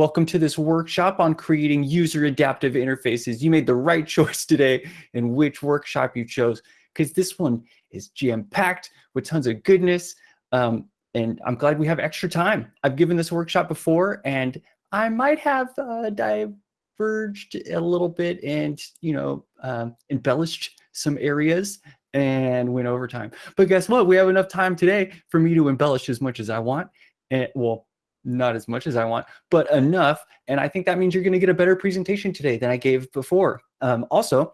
Welcome to this workshop on creating user adaptive interfaces. You made the right choice today in which workshop you chose because this one is jam-packed with tons of goodness. Um, and I'm glad we have extra time. I've given this workshop before and I might have uh, diverged a little bit and, you know, um, embellished some areas and went over time. But guess what? We have enough time today for me to embellish as much as I want. And well, not as much as I want, but enough. And I think that means you're going to get a better presentation today than I gave before. Um, also,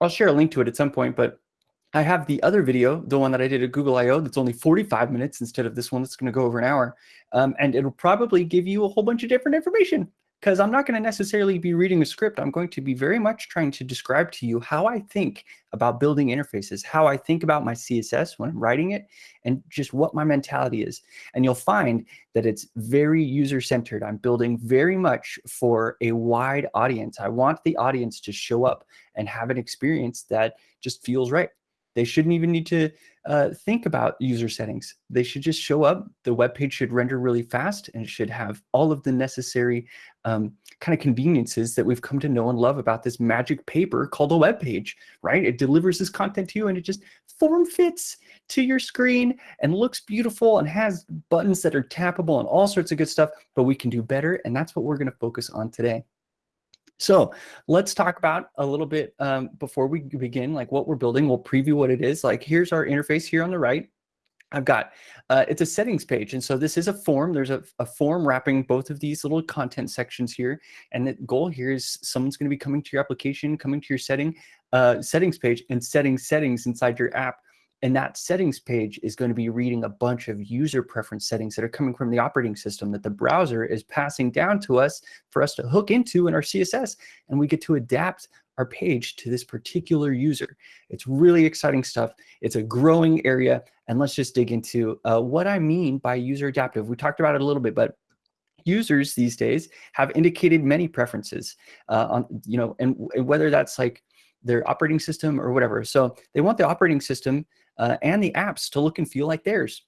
I'll share a link to it at some point, but I have the other video, the one that I did at Google I.O. that's only 45 minutes instead of this one that's going to go over an hour. Um, and it'll probably give you a whole bunch of different information because I'm not going to necessarily be reading a script. I'm going to be very much trying to describe to you how I think about building interfaces, how I think about my CSS when I'm writing it, and just what my mentality is. And you'll find that it's very user-centered. I'm building very much for a wide audience. I want the audience to show up and have an experience that just feels right. They shouldn't even need to uh, think about user settings. They should just show up. The web page should render really fast and should have all of the necessary um, kind of conveniences that we've come to know and love about this magic paper called a web page, right? It delivers this content to you and it just form fits to your screen and looks beautiful and has buttons that are tappable and all sorts of good stuff, but we can do better. And that's what we're gonna focus on today. So let's talk about a little bit um, before we begin, like what we're building. We'll preview what it is. Like here's our interface here on the right. I've got, uh, it's a settings page. And so this is a form. There's a, a, form wrapping both of these little content sections here. And the goal here is someone's going to be coming to your application, coming to your setting, uh, settings page and setting settings inside your app and that settings page is going to be reading a bunch of user preference settings that are coming from the operating system that the browser is passing down to us for us to hook into in our CSS. And we get to adapt our page to this particular user. It's really exciting stuff. It's a growing area. And let's just dig into uh, what I mean by user adaptive. We talked about it a little bit, but users these days have indicated many preferences uh, on, you know, and, and whether that's like their operating system or whatever. So they want the operating system uh, and the apps to look and feel like theirs.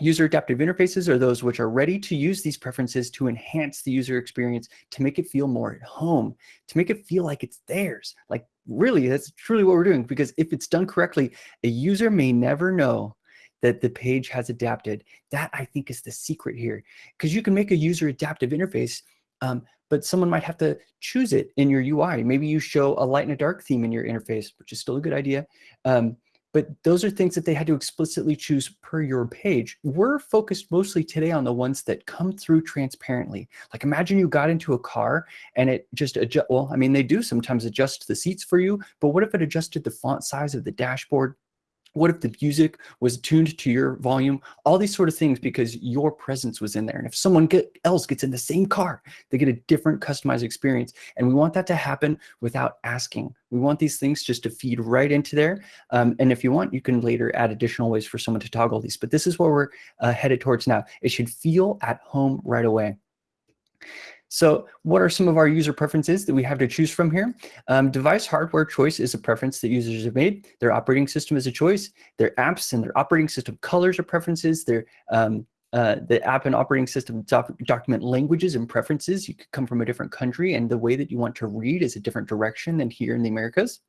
User adaptive interfaces are those which are ready to use these preferences to enhance the user experience, to make it feel more at home, to make it feel like it's theirs. Like really, that's truly what we're doing because if it's done correctly, a user may never know that the page has adapted. That I think is the secret here because you can make a user adaptive interface, um, but someone might have to choose it in your UI. Maybe you show a light and a dark theme in your interface, which is still a good idea. Um, but those are things that they had to explicitly choose per your page. We're focused mostly today on the ones that come through transparently. Like imagine you got into a car and it just adjust, well, I mean, they do sometimes adjust the seats for you, but what if it adjusted the font size of the dashboard? What if the music was tuned to your volume? All these sort of things because your presence was in there. And if someone get, else gets in the same car, they get a different customized experience. And we want that to happen without asking. We want these things just to feed right into there. Um, and if you want, you can later add additional ways for someone to toggle these. But this is where we're uh, headed towards now. It should feel at home right away. So what are some of our user preferences that we have to choose from here? Um, device hardware choice is a preference that users have made. Their operating system is a choice. Their apps and their operating system colors are preferences. Their um, uh, the app and operating system doc document languages and preferences. You could come from a different country and the way that you want to read is a different direction than here in the Americas.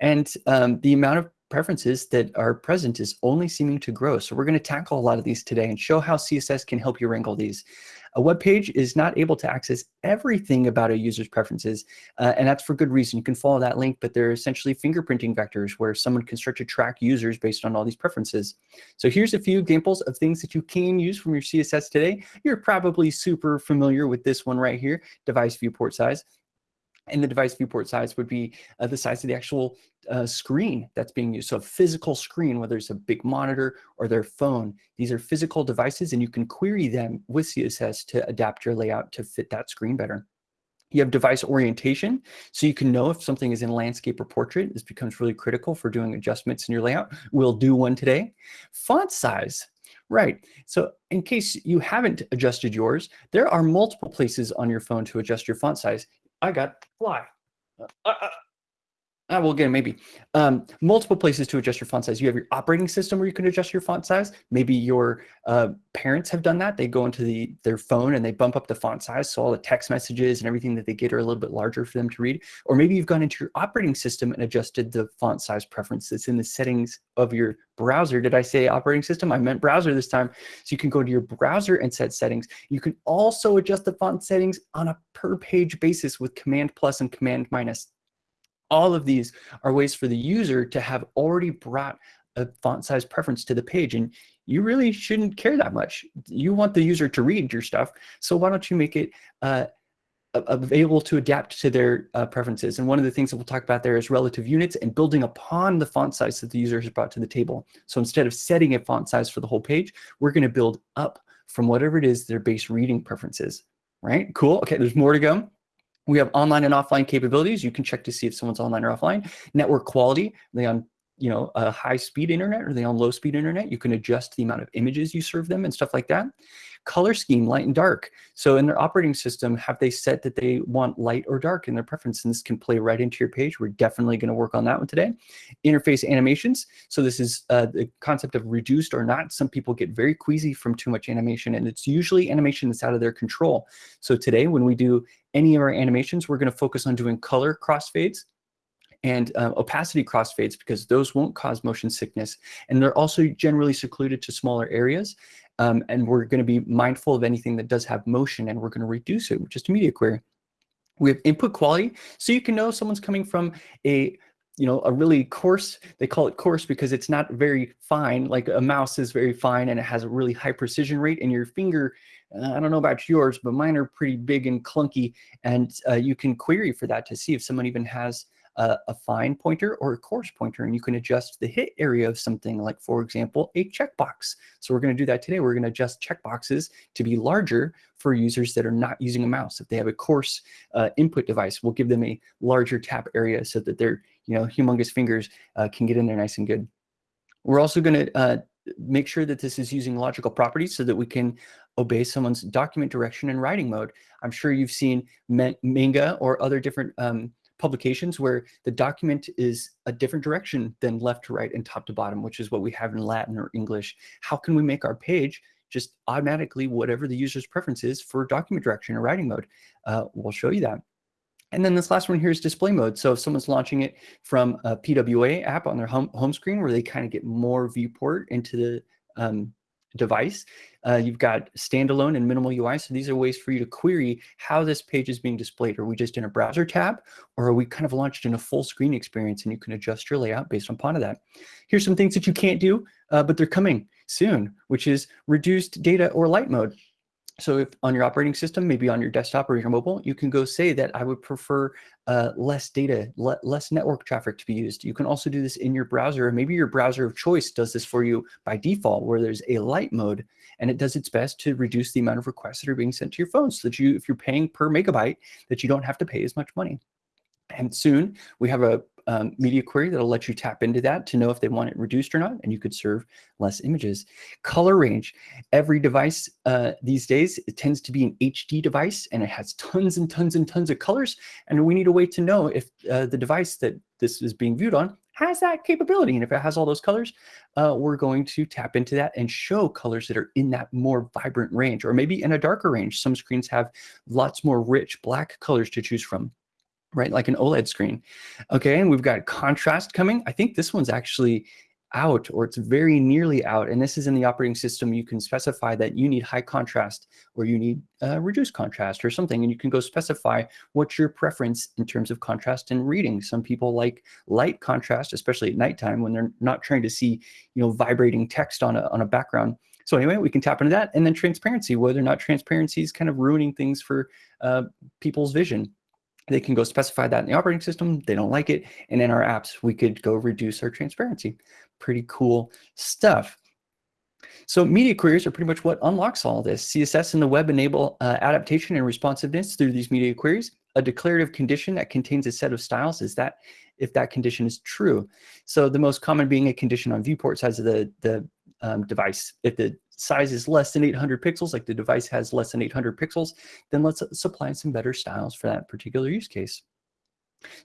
And um, the amount of preferences that are present is only seeming to grow. So we're going to tackle a lot of these today and show how CSS can help you wrangle these. A web page is not able to access everything about a user's preferences, uh, and that's for good reason. You can follow that link, but they're essentially fingerprinting vectors where someone can start to track users based on all these preferences. So here's a few examples of things that you can use from your CSS today. You're probably super familiar with this one right here, device viewport size and the device viewport size would be uh, the size of the actual uh, screen that's being used. So a physical screen, whether it's a big monitor or their phone, these are physical devices and you can query them with CSS to adapt your layout to fit that screen better. You have device orientation, so you can know if something is in landscape or portrait. This becomes really critical for doing adjustments in your layout. We'll do one today. Font size, Right. So in case you haven't adjusted yours, there are multiple places on your phone to adjust your font size. I got fly. Uh, uh, Uh, well, again, maybe um, multiple places to adjust your font size. You have your operating system where you can adjust your font size. Maybe your uh, parents have done that. They go into the their phone and they bump up the font size, so all the text messages and everything that they get are a little bit larger for them to read. Or maybe you've gone into your operating system and adjusted the font size preference in the settings of your browser. Did I say operating system? I meant browser this time. So you can go to your browser and set settings. You can also adjust the font settings on a per page basis with Command plus and Command minus all of these are ways for the user to have already brought a font size preference to the page. And you really shouldn't care that much. You want the user to read your stuff. So why don't you make it uh, available to adapt to their uh, preferences. And one of the things that we'll talk about there is relative units and building upon the font size that the user has brought to the table. So instead of setting a font size for the whole page, we're going to build up from whatever it is their base reading preferences, right? Cool. Okay, there's more to go. We have online and offline capabilities. You can check to see if someone's online or offline. Network quality, they on you know, a high speed internet or are they on low speed internet? You can adjust the amount of images you serve them and stuff like that color scheme, light and dark. So in their operating system, have they set that they want light or dark in their preference? And this can play right into your page. We're definitely going to work on that one today. Interface animations. So this is uh, the concept of reduced or not. Some people get very queasy from too much animation, and it's usually animation that's out of their control. So today, when we do any of our animations, we're going to focus on doing color crossfades and uh, opacity crossfades because those won't cause motion sickness. And they're also generally secluded to smaller areas. Um, and we're going to be mindful of anything that does have motion and we're going to reduce it just a media query. We have input quality, so you can know someone's coming from a you know, a really coarse, they call it coarse because it's not very fine, like a mouse is very fine and it has a really high precision rate and your finger, uh, I don't know about yours, but mine are pretty big and clunky and uh, you can query for that to see if someone even has a, a fine pointer or a coarse pointer, and you can adjust the hit area of something like, for example, a checkbox. So we're going to do that today. We're going to adjust checkboxes to be larger for users that are not using a mouse. If they have a coarse uh, input device, we'll give them a larger tap area so that their you know humongous fingers uh, can get in there nice and good. We're also going to uh, make sure that this is using logical properties so that we can obey someone's document direction and writing mode. I'm sure you've seen Manga or other different um, publications where the document is a different direction than left to right and top to bottom, which is what we have in Latin or English. How can we make our page just automatically whatever the user's preference is for document direction or writing mode? Uh, we'll show you that. And then this last one here is display mode. So if someone's launching it from a PWA app on their home, home screen where they kind of get more viewport into the um, device. Uh, you've got standalone and minimal UI. So these are ways for you to query how this page is being displayed. Are we just in a browser tab or are we kind of launched in a full screen experience and you can adjust your layout based upon that. Here's some things that you can't do, uh, but they're coming soon, which is reduced data or light mode. So if on your operating system, maybe on your desktop or your mobile, you can go say that I would prefer uh, less data, le less network traffic to be used. You can also do this in your browser. Maybe your browser of choice does this for you by default, where there's a light mode, and it does its best to reduce the amount of requests that are being sent to your phone so that you, if you're paying per megabyte, that you don't have to pay as much money. And soon we have a um, media query that'll let you tap into that to know if they want it reduced or not, and you could serve less images. Color range. Every device uh, these days, it tends to be an HD device, and it has tons and tons and tons of colors, and we need a way to know if uh, the device that this is being viewed on has that capability. And if it has all those colors, uh, we're going to tap into that and show colors that are in that more vibrant range, or maybe in a darker range. Some screens have lots more rich black colors to choose from right? Like an OLED screen. Okay, and we've got contrast coming. I think this one's actually out or it's very nearly out. And this is in the operating system. You can specify that you need high contrast or you need uh, reduced contrast or something. And you can go specify what's your preference in terms of contrast and reading. Some people like light contrast, especially at nighttime when they're not trying to see, you know, vibrating text on a, on a background. So anyway, we can tap into that. And then transparency, whether or not transparency is kind of ruining things for uh, people's vision they can go specify that in the operating system. They don't like it. And in our apps, we could go reduce our transparency. Pretty cool stuff. So media queries are pretty much what unlocks all this. CSS and the web enable uh, adaptation and responsiveness through these media queries. A declarative condition that contains a set of styles is that if that condition is true. So the most common being a condition on viewport size of the, the um, device. If the size is less than 800 pixels, like the device has less than 800 pixels, then let's uh, supply some better styles for that particular use case.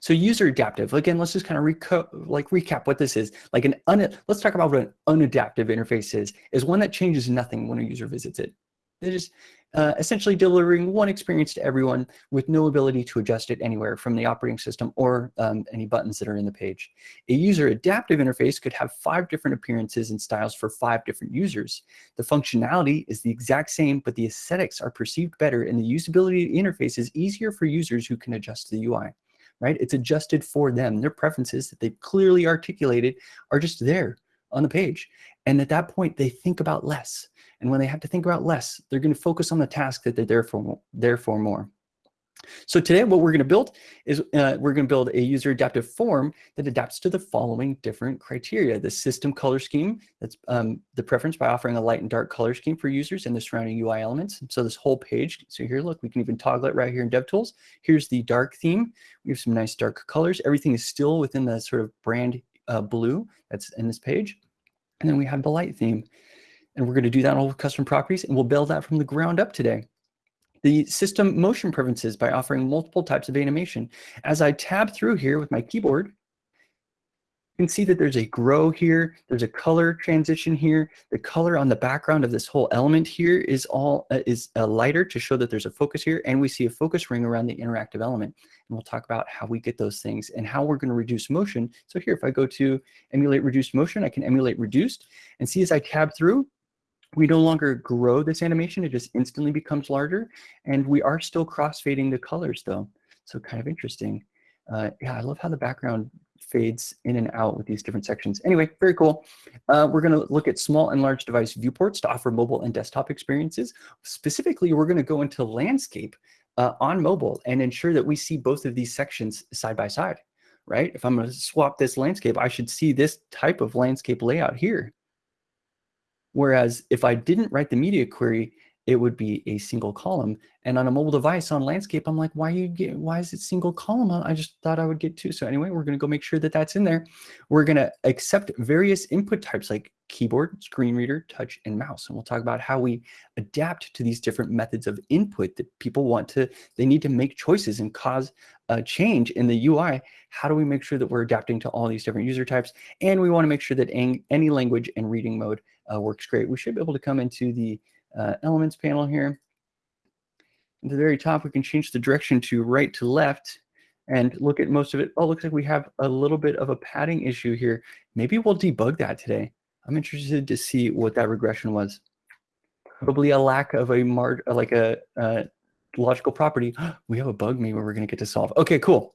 So user adaptive, again, let's just kind of reco like recap what this is. Like an un let's talk about what an unadaptive interface is, is one that changes nothing when a user visits it. It is uh, essentially delivering one experience to everyone with no ability to adjust it anywhere from the operating system or um, any buttons that are in the page. A user adaptive interface could have five different appearances and styles for five different users. The functionality is the exact same, but the aesthetics are perceived better and the usability of the interface is easier for users who can adjust the UI right? It's adjusted for them. Their preferences that they've clearly articulated are just there on the page. And at that point, they think about less. And when they have to think about less, they're going to focus on the task that they're there for, there for more. So today what we're going to build is uh, we're going to build a user adaptive form that adapts to the following different criteria. The system color scheme, that's um, the preference by offering a light and dark color scheme for users and the surrounding UI elements. So this whole page, so here, look, we can even toggle it right here in DevTools. Here's the dark theme. We have some nice dark colors. Everything is still within the sort of brand uh, blue that's in this page. And then we have the light theme. And we're going to do that on all custom properties, and we'll build that from the ground up today the system motion preferences by offering multiple types of animation. As I tab through here with my keyboard, you can see that there's a grow here, there's a color transition here. The color on the background of this whole element here is all uh, is a lighter to show that there's a focus here, and we see a focus ring around the interactive element. And we'll talk about how we get those things and how we're going to reduce motion. So here, if I go to emulate reduced motion, I can emulate reduced and see as I tab through, we no longer grow this animation, it just instantly becomes larger. And we are still crossfading the colors though. So kind of interesting. Uh, yeah, I love how the background fades in and out with these different sections. Anyway, very cool. Uh, we're going to look at small and large device viewports to offer mobile and desktop experiences. Specifically, we're going to go into landscape uh, on mobile and ensure that we see both of these sections side by side, right? If I'm going to swap this landscape, I should see this type of landscape layout here. Whereas if I didn't write the media query, it would be a single column. And on a mobile device on landscape, I'm like, why you get, why is it single column? I just thought I would get two. So anyway, we're going to go make sure that that's in there. We're going to accept various input types like keyboard, screen reader, touch, and mouse. And we'll talk about how we adapt to these different methods of input that people want to, they need to make choices and cause a change in the UI. How do we make sure that we're adapting to all these different user types? And we want to make sure that any language and reading mode uh, works great. We should be able to come into the uh, elements panel here. At the very top, we can change the direction to right to left and look at most of it. Oh, looks like we have a little bit of a padding issue here. Maybe we'll debug that today. I'm interested to see what that regression was. Probably a lack of a mar like a, a logical property. we have a bug maybe we're going to get to solve. Okay, cool.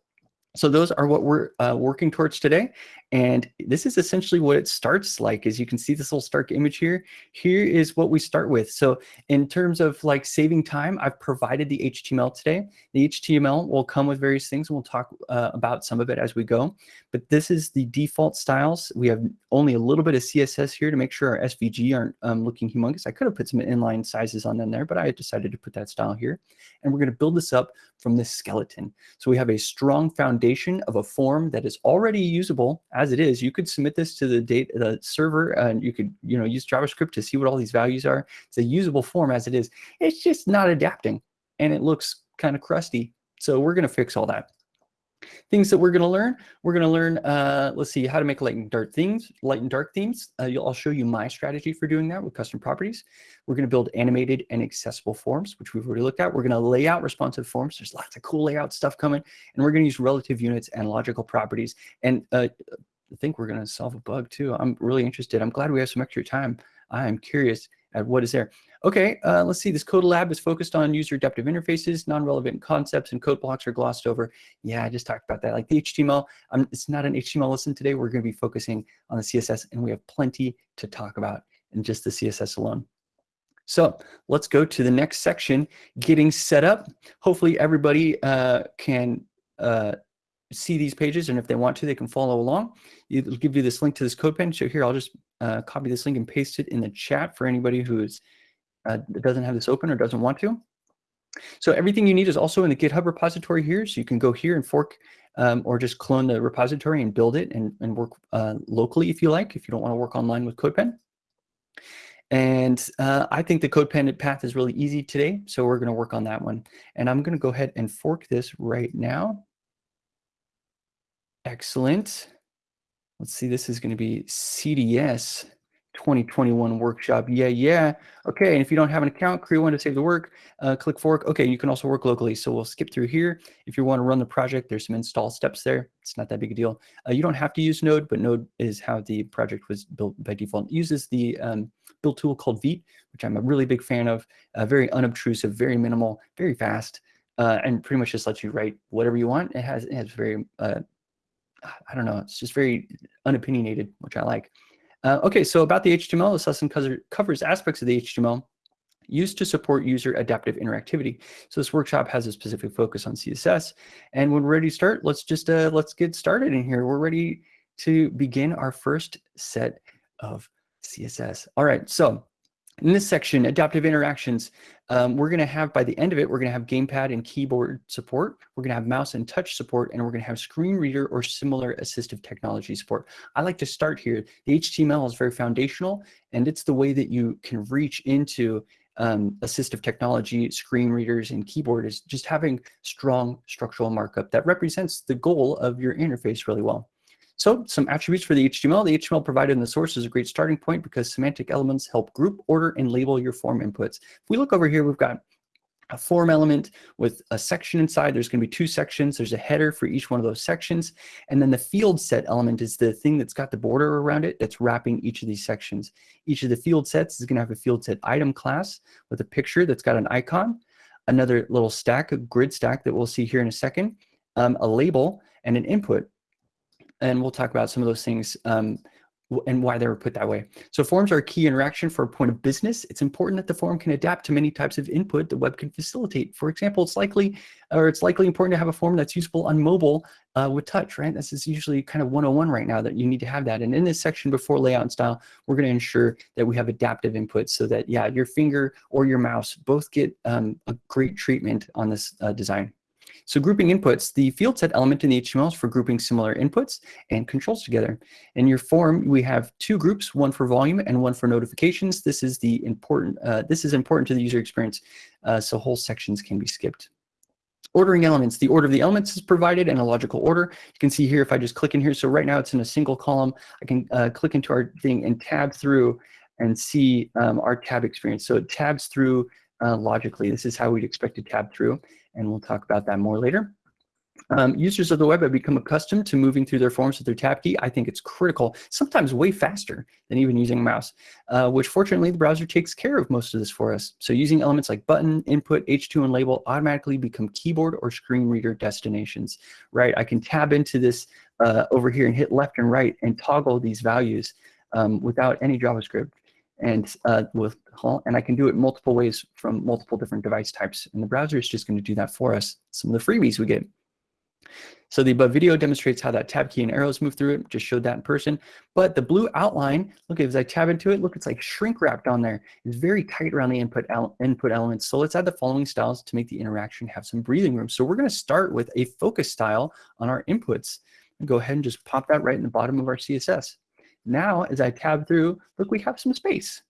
So those are what we're uh, working towards today. And this is essentially what it starts like, as you can see this little Stark image here. Here is what we start with. So in terms of like saving time, I've provided the HTML today. The HTML will come with various things. And we'll talk uh, about some of it as we go. But this is the default styles. We have only a little bit of CSS here to make sure our SVG aren't um, looking humongous. I could have put some inline sizes on them there, but I decided to put that style here. And we're going to build this up from this skeleton. So we have a strong foundation of a form that is already usable as it is, you could submit this to the date the server and you could you know use JavaScript to see what all these values are. It's a usable form as it is. It's just not adapting and it looks kind of crusty. So we're going to fix all that. Things that we're going to learn, we're going to learn, uh, let's see, how to make light and dark themes, light and dark themes. Uh, I'll show you my strategy for doing that with custom properties. We're going to build animated and accessible forms, which we've already looked at. We're going to lay out responsive forms. There's lots of cool layout stuff coming, and we're going to use relative units and logical properties. And uh, I think we're going to solve a bug too. I'm really interested. I'm glad we have some extra time. I am curious at what is there. Okay, uh, let's see. This code lab is focused on user adaptive interfaces, non-relevant concepts, and code blocks are glossed over. Yeah, I just talked about that. Like the HTML, um, it's not an HTML lesson today. We're going to be focusing on the CSS, and we have plenty to talk about in just the CSS alone. So let's go to the next section, getting set up. Hopefully everybody uh, can uh, see these pages, and if they want to, they can follow along. It'll give you this link to this CodePen. So here, I'll just uh, copy this link and paste it in the chat for anybody who is uh, doesn't have this open or doesn't want to. So everything you need is also in the GitHub repository here. So you can go here and fork um, or just clone the repository and build it and, and work uh, locally if you like, if you don't want to work online with CodePen. And uh, I think the CodePen path is really easy today, so we're going to work on that one. And I'm going to go ahead and fork this right now. Excellent. Let's see, this is going to be CDS 2021 workshop. Yeah, yeah. Okay, and if you don't have an account, create one to save the work, uh, click fork. Okay, you can also work locally. So we'll skip through here. If you want to run the project, there's some install steps there. It's not that big a deal. Uh, you don't have to use Node, but Node is how the project was built by default. It uses the um, build tool called Vite, which I'm a really big fan of. Uh, very unobtrusive, very minimal, very fast, uh, and pretty much just lets you write whatever you want. It has, it has very, uh, I don't know, it's just very unopinionated, which I like. Uh, okay, so about the HTML, this lesson covers aspects of the HTML used to support user adaptive interactivity. So this workshop has a specific focus on CSS. And when we're ready to start, let's just uh, let's get started in here. We're ready to begin our first set of CSS. All right, so in this section, adaptive interactions, um, we're going to have, by the end of it, we're going to have gamepad and keyboard support. We're going to have mouse and touch support, and we're going to have screen reader or similar assistive technology support. I like to start here. The HTML is very foundational, and it's the way that you can reach into um, assistive technology, screen readers, and keyboard is just having strong structural markup that represents the goal of your interface really well. So some attributes for the HTML. The HTML provided in the source is a great starting point because semantic elements help group, order, and label your form inputs. If we look over here, we've got a form element with a section inside. There's going to be two sections. There's a header for each one of those sections. And then the field set element is the thing that's got the border around it that's wrapping each of these sections. Each of the field sets is going to have a field set item class with a picture that's got an icon, another little stack, a grid stack that we'll see here in a second, um, a label, and an input and we'll talk about some of those things um, and why they were put that way. So forms are a key interaction for a point of business. It's important that the form can adapt to many types of input the web can facilitate. For example, it's likely, or it's likely important to have a form that's useful on mobile uh, with touch, right? This is usually kind of 101 right now that you need to have that. And in this section before layout and style, we're gonna ensure that we have adaptive input so that, yeah, your finger or your mouse both get um, a great treatment on this uh, design. So grouping inputs, the field set element in the HTML is for grouping similar inputs and controls together. In your form, we have two groups, one for volume and one for notifications. This is the important, uh, this is important to the user experience, uh, so whole sections can be skipped. Ordering elements, the order of the elements is provided in a logical order. You can see here if I just click in here, so right now it's in a single column, I can uh, click into our thing and tab through and see um, our tab experience. So it tabs through uh, logically. This is how we'd expect to tab through and we'll talk about that more later. Um, users of the web have become accustomed to moving through their forms with their tab key. I think it's critical, sometimes way faster than even using a mouse, uh, which fortunately the browser takes care of most of this for us. So using elements like button, input, H2, and label automatically become keyboard or screen reader destinations, right? I can tab into this uh, over here and hit left and right and toggle these values um, without any JavaScript and uh, with and I can do it multiple ways from multiple different device types. And the browser is just going to do that for us. Some of the freebies we get. So the above video demonstrates how that tab key and arrows move through it. Just showed that in person. But the blue outline, look, as I tab into it, look, it's like shrink wrapped on there. It's very tight around the input, input elements. So let's add the following styles to make the interaction have some breathing room. So we're going to start with a focus style on our inputs. And go ahead and just pop that right in the bottom of our CSS. Now, as I tab through, look, we have some space.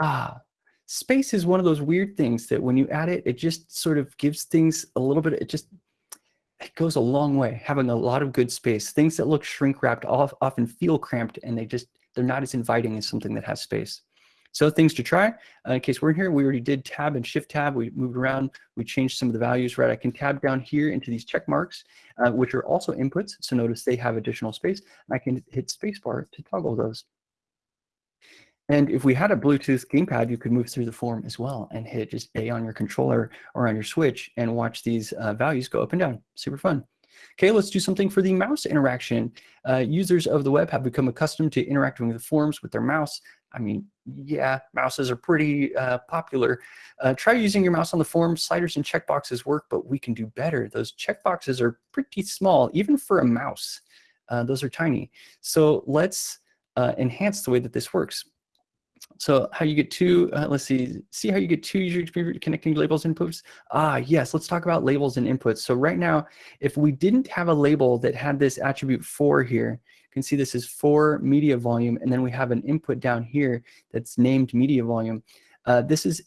Ah, space is one of those weird things that when you add it, it just sort of gives things a little bit, it just, it goes a long way, having a lot of good space. Things that look shrink wrapped often feel cramped and they just, they're not as inviting as something that has space. So things to try, uh, in case we're in here, we already did tab and shift tab. We moved around, we changed some of the values, right? I can tab down here into these check marks, uh, which are also inputs. So notice they have additional space. And I can hit spacebar to toggle those. And if we had a Bluetooth gamepad, you could move through the form as well and hit just A on your controller or on your switch and watch these uh, values go up and down. Super fun. Okay, let's do something for the mouse interaction. Uh, users of the web have become accustomed to interacting with the forms with their mouse. I mean, yeah, mouses are pretty uh, popular. Uh, try using your mouse on the form. Sliders and checkboxes work, but we can do better. Those checkboxes are pretty small, even for a mouse. Uh, those are tiny. So let's uh, enhance the way that this works. So how you get two, uh, let's see, see how you get two user experience connecting labels inputs? Ah, yes, let's talk about labels and inputs. So right now, if we didn't have a label that had this attribute for here, you can see this is for media volume, and then we have an input down here that's named media volume. Uh, this is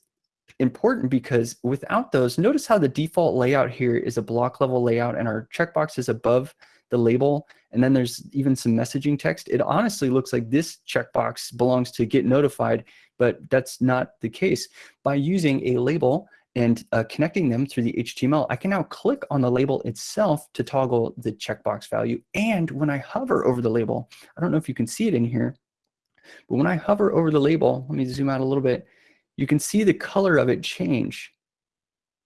important because without those, notice how the default layout here is a block level layout and our checkbox is above the label, and then there's even some messaging text. It honestly looks like this checkbox belongs to get notified, but that's not the case. By using a label and uh, connecting them through the HTML, I can now click on the label itself to toggle the checkbox value. And when I hover over the label, I don't know if you can see it in here, but when I hover over the label, let me zoom out a little bit, you can see the color of it change.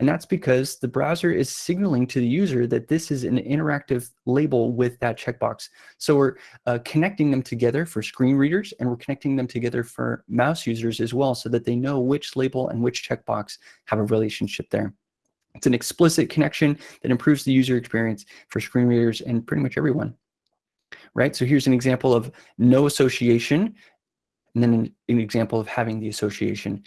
And that's because the browser is signaling to the user that this is an interactive label with that checkbox. So we're uh, connecting them together for screen readers and we're connecting them together for mouse users as well so that they know which label and which checkbox have a relationship there. It's an explicit connection that improves the user experience for screen readers and pretty much everyone. Right, so here's an example of no association, and then an, an example of having the association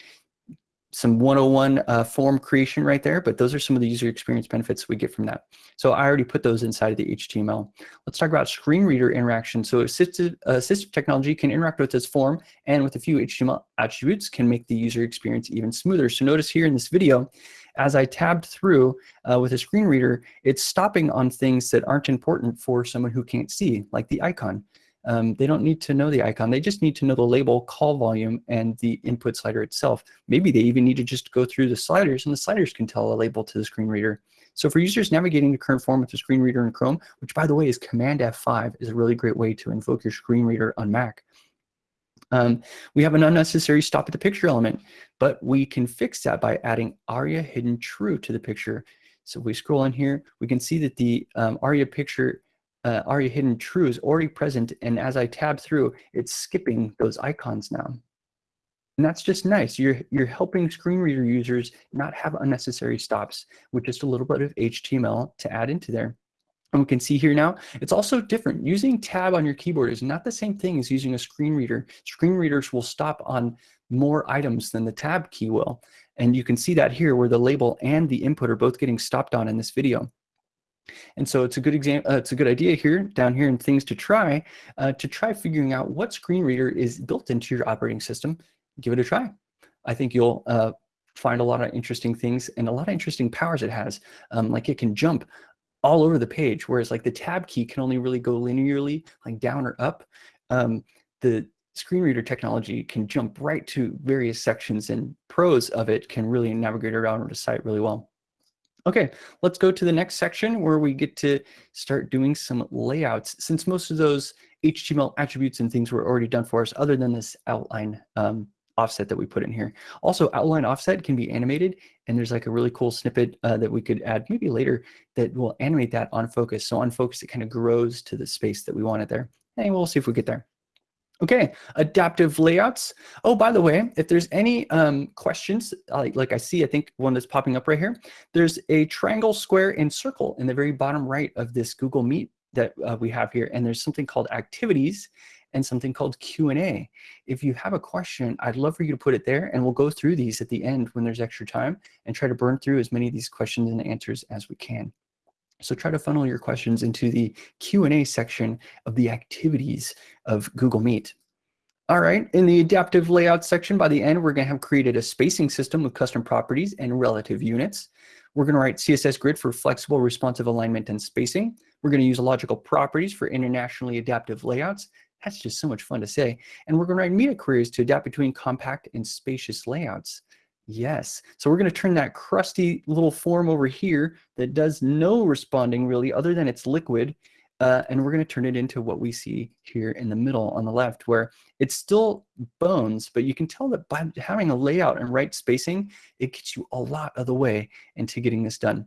some 101 uh, form creation right there, but those are some of the user experience benefits we get from that. So I already put those inside of the HTML. Let's talk about screen reader interaction. So assistive, uh, assistive technology can interact with this form and with a few HTML attributes can make the user experience even smoother. So notice here in this video, as I tabbed through uh, with a screen reader, it's stopping on things that aren't important for someone who can't see, like the icon. Um, they don't need to know the icon. They just need to know the label, call volume, and the input slider itself. Maybe they even need to just go through the sliders, and the sliders can tell a label to the screen reader. So for users navigating the current form with the screen reader in Chrome, which by the way is Command F5, is a really great way to invoke your screen reader on Mac. Um, we have an unnecessary stop at the picture element, but we can fix that by adding ARIA hidden true to the picture. So if we scroll in here, we can see that the um, ARIA picture uh, ARIA hidden true is already present. And as I tab through, it's skipping those icons now. And that's just nice. You're, you're helping screen reader users not have unnecessary stops with just a little bit of HTML to add into there. And we can see here now, it's also different. Using tab on your keyboard is not the same thing as using a screen reader. Screen readers will stop on more items than the tab key will. And you can see that here where the label and the input are both getting stopped on in this video. And so it's a good example, uh, it's a good idea here, down here in things to try, uh, to try figuring out what screen reader is built into your operating system. Give it a try. I think you'll uh, find a lot of interesting things and a lot of interesting powers it has. Um, like it can jump all over the page, whereas like the tab key can only really go linearly, like down or up. Um, the screen reader technology can jump right to various sections and pros of it can really navigate around the site really well. Okay, let's go to the next section where we get to start doing some layouts. Since most of those HTML attributes and things were already done for us, other than this outline um, offset that we put in here. Also, outline offset can be animated, and there's like a really cool snippet uh, that we could add maybe later that will animate that on focus. So on focus, it kind of grows to the space that we want it there. And we'll see if we get there. Okay, adaptive layouts. Oh, by the way, if there's any um, questions, like, like I see, I think one that's popping up right here, there's a triangle, square, and circle in the very bottom right of this Google Meet that uh, we have here. And there's something called activities and something called Q&A. If you have a question, I'd love for you to put it there and we'll go through these at the end when there's extra time and try to burn through as many of these questions and answers as we can. So try to funnel your questions into the Q&A section of the activities of Google Meet. All right, in the adaptive layout section, by the end, we're gonna have created a spacing system with custom properties and relative units. We're gonna write CSS grid for flexible responsive alignment and spacing. We're gonna use logical properties for internationally adaptive layouts. That's just so much fun to say. And we're gonna write media queries to adapt between compact and spacious layouts. Yes. So we're going to turn that crusty little form over here that does no responding really other than it's liquid. Uh, and we're going to turn it into what we see here in the middle on the left where it's still bones, but you can tell that by having a layout and right spacing, it gets you a lot of the way into getting this done.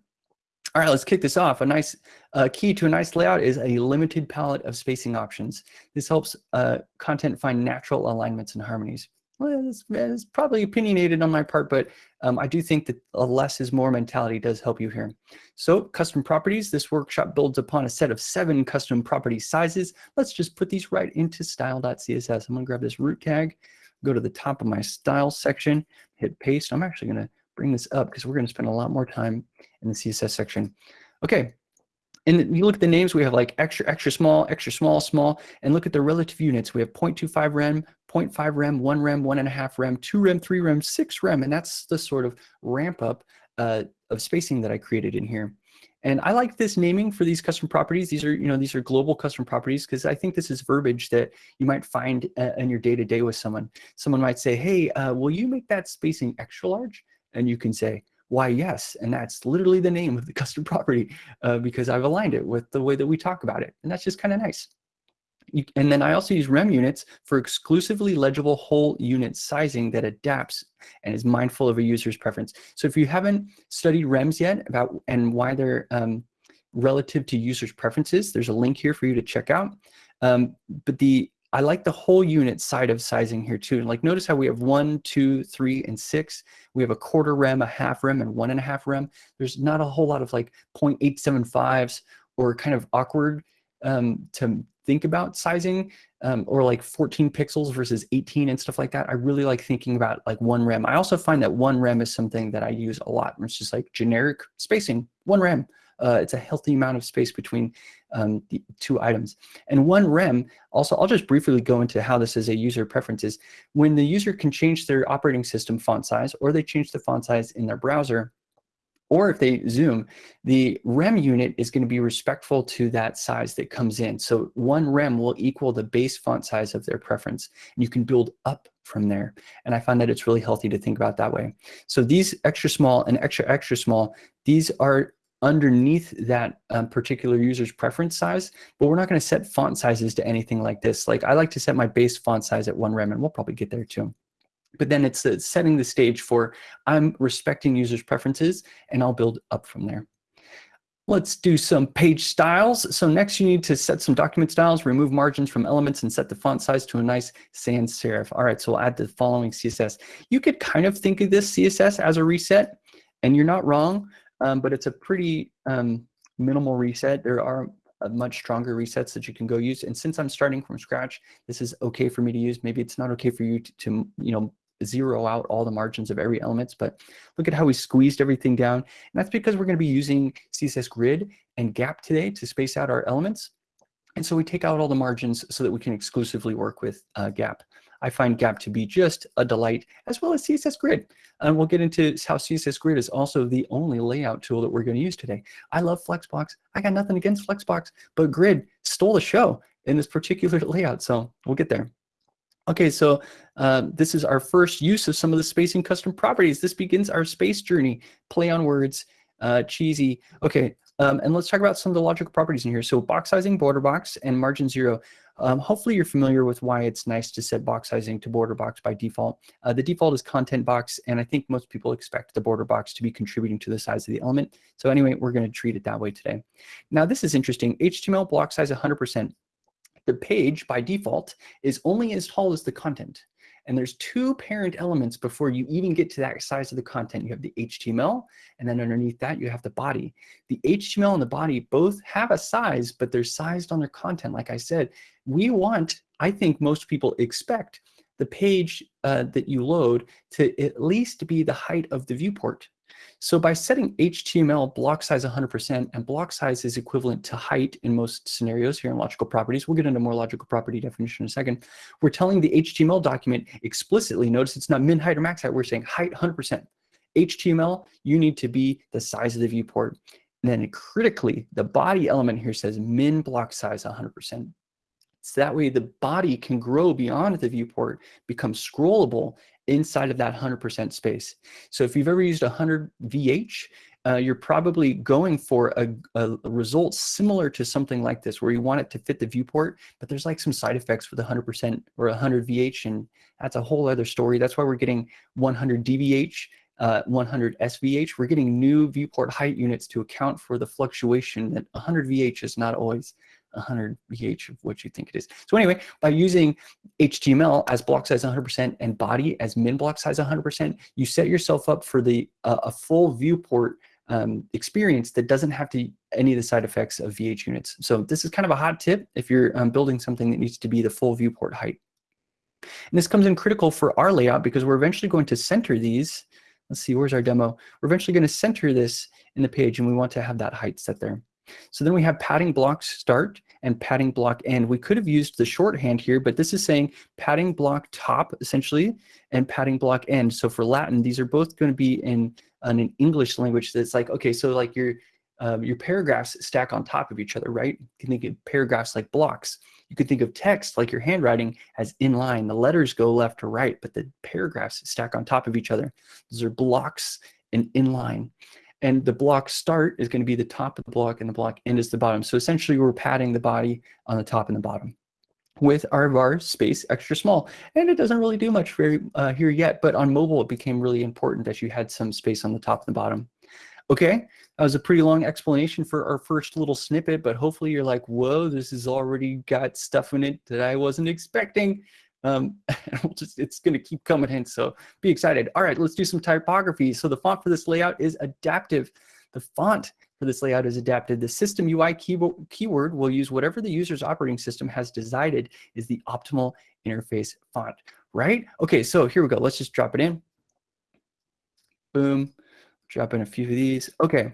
All right, let's kick this off. A nice uh, key to a nice layout is a limited palette of spacing options. This helps uh, content find natural alignments and harmonies well, it's, it's, probably opinionated on my part, but um, I do think that a less is more mentality does help you here. So custom properties, this workshop builds upon a set of seven custom property sizes. Let's just put these right into style.css. I'm gonna grab this root tag, go to the top of my style section, hit paste. I'm actually gonna bring this up because we're gonna spend a lot more time in the CSS section. Okay, and you look at the names, we have like extra, extra small, extra small, small, and look at the relative units. We have 0.25 rem, 0.5 rem, 1 rem, 1.5 rem, 2 rem, 3 rem, 6 rem, and that's the sort of ramp up uh, of spacing that I created in here. And I like this naming for these custom properties. These are, you know, these are global custom properties because I think this is verbiage that you might find uh, in your day-to-day -day with someone. Someone might say, hey, uh, will you make that spacing extra large? And you can say, why yes, and that's literally the name of the custom property uh, because I've aligned it with the way that we talk about it. And that's just kind of nice. And then I also use rem units for exclusively legible whole unit sizing that adapts and is mindful of a user's preference. So if you haven't studied rems yet about and why they're um, relative to users' preferences, there's a link here for you to check out. Um, but the I like the whole unit side of sizing here too. And like notice how we have one, two, three, and six. We have a quarter rem, a half rem, and one and a half rem. There's not a whole lot of like 0.875s or kind of awkward um, to think about sizing um, or like 14 pixels versus 18 and stuff like that. I really like thinking about like one rem. I also find that one rem is something that I use a lot. It's just like generic spacing, one rem. Uh, it's a healthy amount of space between um, the two items. And one rem, also, I'll just briefly go into how this is a user preference is When the user can change their operating system font size or they change the font size in their browser, or if they zoom, the rem unit is going to be respectful to that size that comes in. So one rem will equal the base font size of their preference. And you can build up from there. And I find that it's really healthy to think about that way. So these extra small and extra extra small, these are underneath that um, particular user's preference size, but we're not going to set font sizes to anything like this. Like I like to set my base font size at one rem, and we'll probably get there too. But then it's uh, setting the stage for I'm respecting users' preferences, and I'll build up from there. Let's do some page styles. So next you need to set some document styles, remove margins from elements and set the font size to a nice sans serif. All right, so we'll add the following CSS. You could kind of think of this CSS as a reset and you're not wrong, um, but it's a pretty um, minimal reset. There are much stronger resets that you can go use. And since I'm starting from scratch, this is okay for me to use. Maybe it's not okay for you to, to you know, zero out all the margins of every elements, but look at how we squeezed everything down. And that's because we're gonna be using CSS Grid and Gap today to space out our elements. And so we take out all the margins so that we can exclusively work with uh, Gap. I find Gap to be just a delight, as well as CSS Grid. And we'll get into how CSS Grid is also the only layout tool that we're going to use today. I love Flexbox. I got nothing against Flexbox, but Grid stole the show in this particular layout, so we'll get there. Okay, so uh, this is our first use of some of the spacing custom properties. This begins our space journey, play on words, uh, cheesy. Okay, um, and let's talk about some of the logical properties in here. So box sizing, border box, and margin zero. Um, hopefully you're familiar with why it's nice to set box sizing to border box by default. Uh, the default is content box, and I think most people expect the border box to be contributing to the size of the element. So anyway, we're going to treat it that way today. Now this is interesting. HTML block size 100%. The page by default is only as tall as the content. And there's two parent elements before you even get to that size of the content. You have the HTML, and then underneath that, you have the body. The HTML and the body both have a size, but they're sized on their content. Like I said, we want, I think most people expect the page uh, that you load to at least be the height of the viewport. So by setting HTML block size 100% and block size is equivalent to height in most scenarios here in logical properties, we'll get into more logical property definition in a second, we're telling the HTML document explicitly, notice it's not min height or max height, we're saying height 100%. HTML, you need to be the size of the viewport. And then critically, the body element here says min block size 100%. So that way the body can grow beyond the viewport, become scrollable, inside of that 100% space. So if you've ever used 100 VH, uh, you're probably going for a, a, result similar to something like this, where you want it to fit the viewport, but there's like some side effects with 100% or 100 VH, and that's a whole other story. That's why we're getting 100 DVH, uh, 100 SVH. We're getting new viewport height units to account for the fluctuation that 100 VH is not always 100 VH of what you think it is. So anyway, by using HTML as block size 100% and body as min block size 100%, you set yourself up for the uh, a full viewport um, experience that doesn't have to any of the side effects of VH units. So this is kind of a hot tip if you're um, building something that needs to be the full viewport height. And this comes in critical for our layout because we're eventually going to center these. Let's see, where's our demo? We're eventually going to center this in the page and we want to have that height set there. So then we have padding blocks start and padding block end. We could have used the shorthand here, but this is saying padding block top essentially and padding block end. So for Latin, these are both going to be in, in an English language that's like, okay, so like you're um, your paragraphs stack on top of each other, right? You can think of paragraphs like blocks. You could think of text like your handwriting as inline. The letters go left to right, but the paragraphs stack on top of each other. Those are blocks and inline. And the block start is going to be the top of the block and the block end is the bottom. So essentially we're padding the body on the top and the bottom with our var space extra small. And it doesn't really do much very uh, here yet, but on mobile it became really important that you had some space on the top and the bottom. Okay, that was a pretty long explanation for our first little snippet, but hopefully you're like, whoa, this has already got stuff in it that I wasn't expecting. Um, we'll just, it's going to keep coming in, so be excited. All right, let's do some typography. So the font for this layout is adaptive. The font for this layout is adapted. The system UI keyword will use whatever the user's operating system has decided is the optimal interface font, right? Okay, so here we go. Let's just drop it in. Boom. Drop in a few of these. Okay.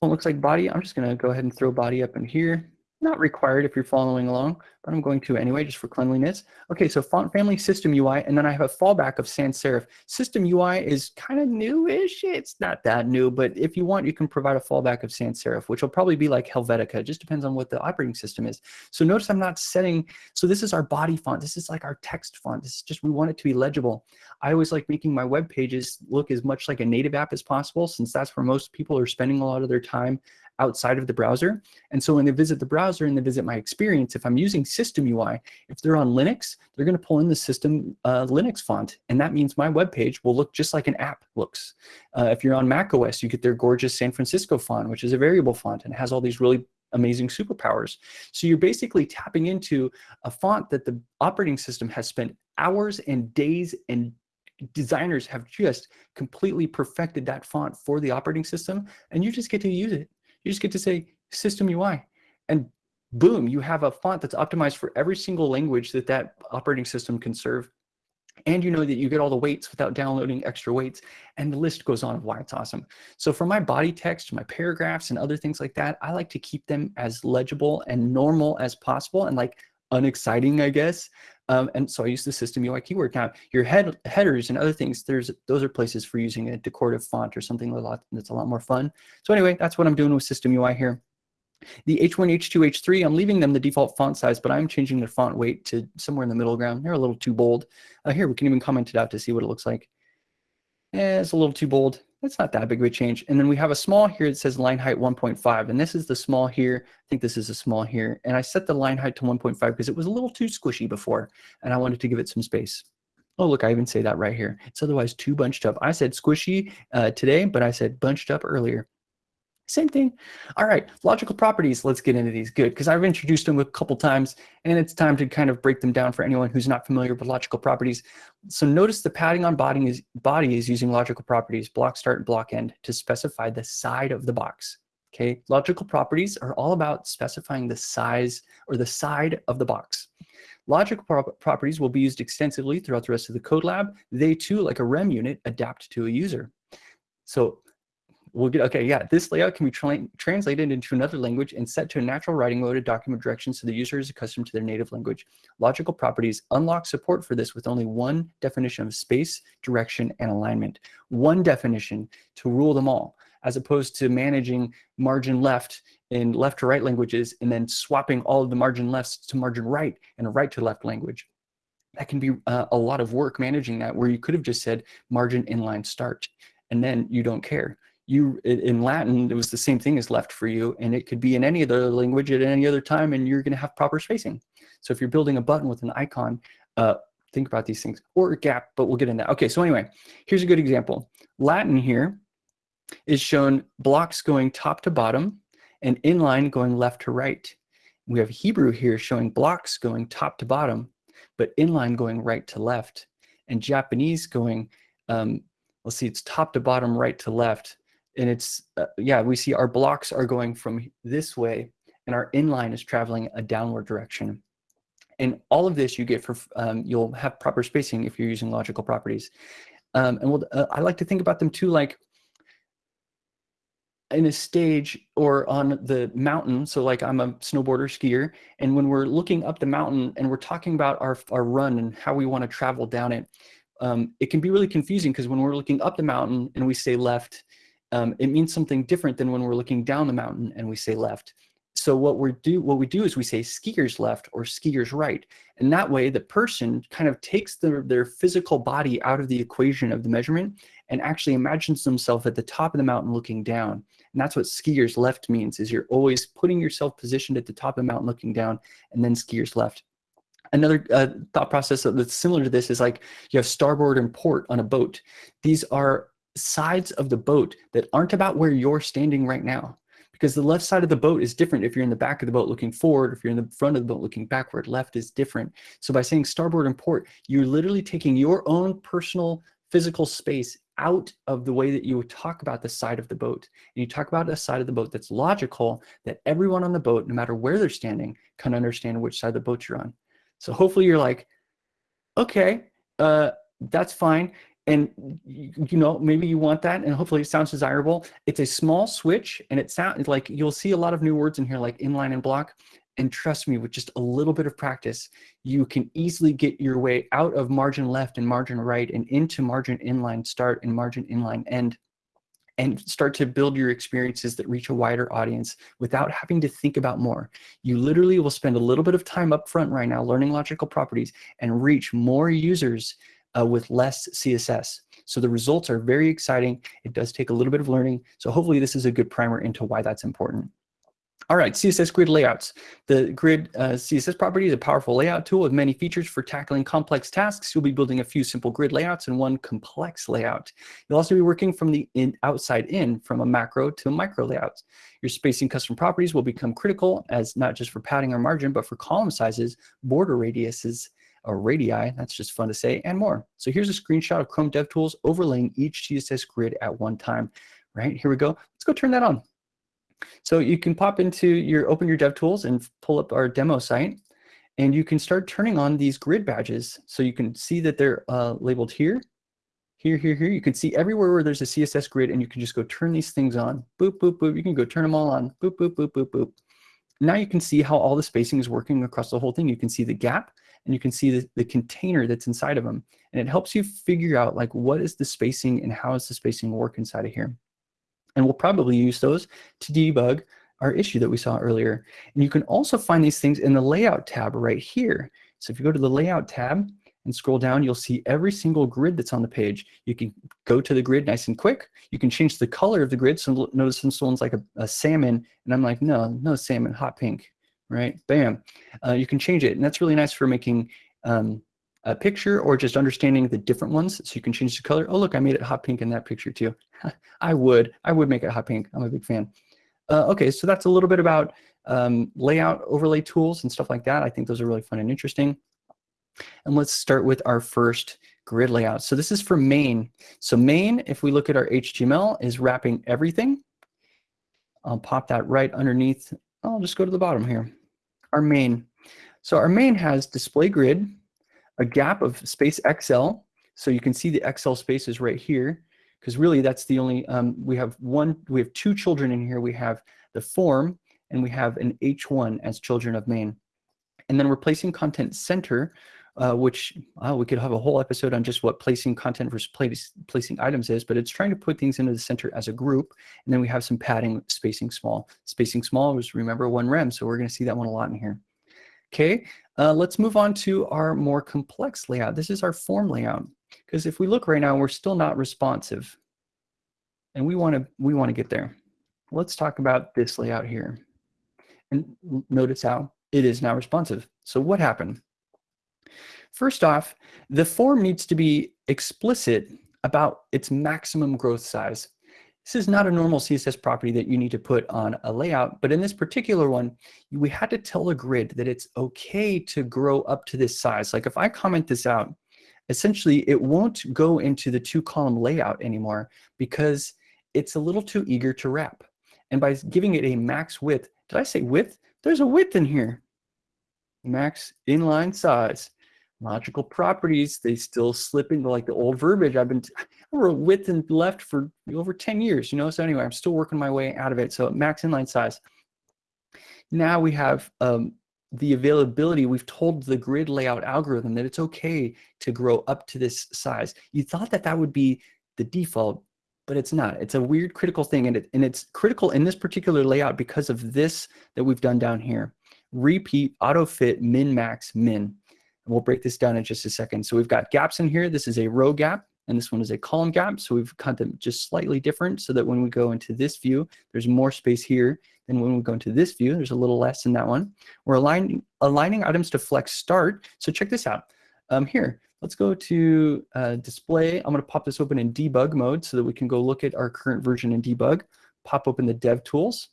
Well, looks like body. I'm just going to go ahead and throw body up in here. Not required if you're following along, but I'm going to anyway, just for cleanliness. Okay, so font family system UI, and then I have a fallback of sans serif. System UI is kind of newish. It's not that new, but if you want, you can provide a fallback of sans serif, which will probably be like Helvetica. It just depends on what the operating system is. So notice I'm not setting, so this is our body font. This is like our text font. This is just, we want it to be legible. I always like making my web pages look as much like a native app as possible, since that's where most people are spending a lot of their time outside of the browser. And so when they visit the browser and they visit my experience, if I'm using system UI, if they're on Linux, they're going to pull in the system uh, Linux font. And that means my web page will look just like an app looks. Uh, if you're on Mac OS, you get their gorgeous San Francisco font, which is a variable font and has all these really amazing superpowers. So you're basically tapping into a font that the operating system has spent hours and days and designers have just completely perfected that font for the operating system and you just get to use it. You just get to say system UI and boom, you have a font that's optimized for every single language that that operating system can serve. And you know that you get all the weights without downloading extra weights. And the list goes on of why it's awesome. So for my body text, my paragraphs and other things like that, I like to keep them as legible and normal as possible and like unexciting, I guess. Um, and so I use the system UI keyword. Now, your head headers and other things, there's those are places for using a decorative font or something a lot, that's a lot more fun. So anyway, that's what I'm doing with system UI here. The H1, H2, H3, I'm leaving them the default font size, but I'm changing their font weight to somewhere in the middle ground. They're a little too bold. Uh, here, we can even comment it out to see what it looks like. Eh, it's a little too bold. That's not that big of a change. And then we have a small here that says line height 1.5. And this is the small here. I think this is a small here. And I set the line height to 1.5 because it was a little too squishy before. And I wanted to give it some space. Oh, look, I even say that right here. It's otherwise too bunched up. I said squishy uh, today, but I said bunched up earlier. Same thing. All right, logical properties. Let's get into these. Good, because I've introduced them a couple times, and it's time to kind of break them down for anyone who's not familiar with logical properties. So notice the padding on body is, body is using logical properties, block start and block end, to specify the side of the box. Okay, logical properties are all about specifying the size or the side of the box. Logical pro properties will be used extensively throughout the rest of the code lab. They too, like a REM unit, adapt to a user. So we'll get, okay, yeah, this layout can be tra translated into another language and set to a natural writing mode of document direction so the user is accustomed to their native language. Logical properties unlock support for this with only one definition of space, direction, and alignment. One definition to rule them all, as opposed to managing margin left in left to right languages and then swapping all of the margin lefts to margin right and a right to left language. That can be uh, a lot of work managing that where you could have just said margin inline start and then you don't care you in Latin, it was the same thing as left for you, and it could be in any other language at any other time, and you're going to have proper spacing. So if you're building a button with an icon, uh, think about these things, or a gap, but we'll get into that. Okay, so anyway, here's a good example. Latin here is shown blocks going top to bottom, and inline going left to right. We have Hebrew here showing blocks going top to bottom, but inline going right to left, and Japanese going, um, let's see, it's top to bottom, right to left, and it's, uh, yeah, we see our blocks are going from this way and our inline is traveling a downward direction. And all of this you get for, um, you'll have proper spacing if you're using logical properties. Um, and we'll, uh, I like to think about them too, like in a stage or on the mountain. So like I'm a snowboarder skier. And when we're looking up the mountain and we're talking about our, our run and how we want to travel down it, um, it can be really confusing because when we're looking up the mountain and we say left, um, it means something different than when we're looking down the mountain and we say left. So what we do, what we do is we say skiers left or skiers right. And that way the person kind of takes their, their physical body out of the equation of the measurement and actually imagines themselves at the top of the mountain looking down. And that's what skiers left means is you're always putting yourself positioned at the top of the mountain looking down and then skiers left. Another uh, thought process that's similar to this is like you have starboard and port on a boat. These are sides of the boat that aren't about where you're standing right now because the left side of the boat is different if you're in the back of the boat looking forward, if you're in the front of the boat looking backward, left is different. So by saying starboard and port, you're literally taking your own personal physical space out of the way that you would talk about the side of the boat. And you talk about a side of the boat that's logical, that everyone on the boat, no matter where they're standing, can understand which side of the boat you're on. So hopefully you're like, okay, uh, that's fine and you know maybe you want that and hopefully it sounds desirable it's a small switch and it sounds like you'll see a lot of new words in here like inline and block and trust me with just a little bit of practice you can easily get your way out of margin left and margin right and into margin inline start and margin inline end and start to build your experiences that reach a wider audience without having to think about more. You literally will spend a little bit of time up front right now learning logical properties and reach more users uh, with less CSS. So the results are very exciting. It does take a little bit of learning. So hopefully this is a good primer into why that's important. All right, CSS grid layouts. The grid uh, CSS property is a powerful layout tool with many features for tackling complex tasks. You'll be building a few simple grid layouts and one complex layout. You'll also be working from the in, outside in, from a macro to a micro layout. Your spacing custom properties will become critical as not just for padding or margin, but for column sizes, border radiuses, or radii, that's just fun to say, and more. So here's a screenshot of Chrome DevTools overlaying each CSS grid at one time, right? Here we go. Let's go turn that on. So you can pop into your, open your DevTools and pull up our demo site, and you can start turning on these grid badges. So you can see that they're uh, labeled here, here, here, here. You can see everywhere where there's a CSS grid, and you can just go turn these things on. Boop, boop, boop. You can go turn them all on. Boop, boop, boop, boop, boop. Now you can see how all the spacing is working across the whole thing. You can see the gap and you can see the, the container that's inside of them. And it helps you figure out like what is the spacing and how is the spacing work inside of here. And we'll probably use those to debug our issue that we saw earlier. And you can also find these things in the layout tab right here. So if you go to the layout tab and scroll down, you'll see every single grid that's on the page. You can go to the grid nice and quick. You can change the color of the grid. So notice this one's like a, a salmon, and I'm like, no, no salmon, hot pink right? Bam. Uh, you can change it. And that's really nice for making um, a picture or just understanding the different ones. So you can change the color. Oh, look, I made it hot pink in that picture too. I would. I would make it hot pink. I'm a big fan. Uh, okay, so that's a little bit about um, layout overlay tools and stuff like that. I think those are really fun and interesting. And let's start with our first grid layout. So this is for main. So main, if we look at our HTML, is wrapping everything. I'll pop that right underneath. I'll just go to the bottom here our main. So our main has display grid, a gap of space XL. So you can see the XL spaces right here, because really that's the only, um, we have one, we have two children in here. We have the form and we have an H1 as children of main. And then we're placing content center, uh, which uh, we could have a whole episode on just what placing content versus place, placing items is, but it's trying to put things into the center as a group. And then we have some padding, spacing small. Spacing small was, remember, one rem, so we're going to see that one a lot in here. Okay, uh, let's move on to our more complex layout. This is our form layout, because if we look right now, we're still not responsive. And we want to we want to get there. Let's talk about this layout here. And notice how it is now responsive. So what happened? First off, the form needs to be explicit about its maximum growth size. This is not a normal CSS property that you need to put on a layout, but in this particular one, we had to tell the grid that it's okay to grow up to this size. Like if I comment this out, essentially it won't go into the two column layout anymore because it's a little too eager to wrap. And by giving it a max width, did I say width? There's a width in here. Max inline size logical properties, they still slip into like the old verbiage. I've been, wrote width and left for over 10 years, you know? So anyway, I'm still working my way out of it. So max inline size. Now we have um, the availability. We've told the grid layout algorithm that it's okay to grow up to this size. You thought that that would be the default, but it's not. It's a weird critical thing, and, it, and it's critical in this particular layout because of this that we've done down here. Repeat, auto fit, min, max, min. And we'll break this down in just a second. So we've got gaps in here. This is a row gap, and this one is a column gap. So we've cut them just slightly different so that when we go into this view, there's more space here than when we go into this view. There's a little less in that one. We're aligning, aligning items to flex start. So check this out. Um, here, Let's go to uh, display. I'm going to pop this open in debug mode so that we can go look at our current version in debug. Pop open the dev tools.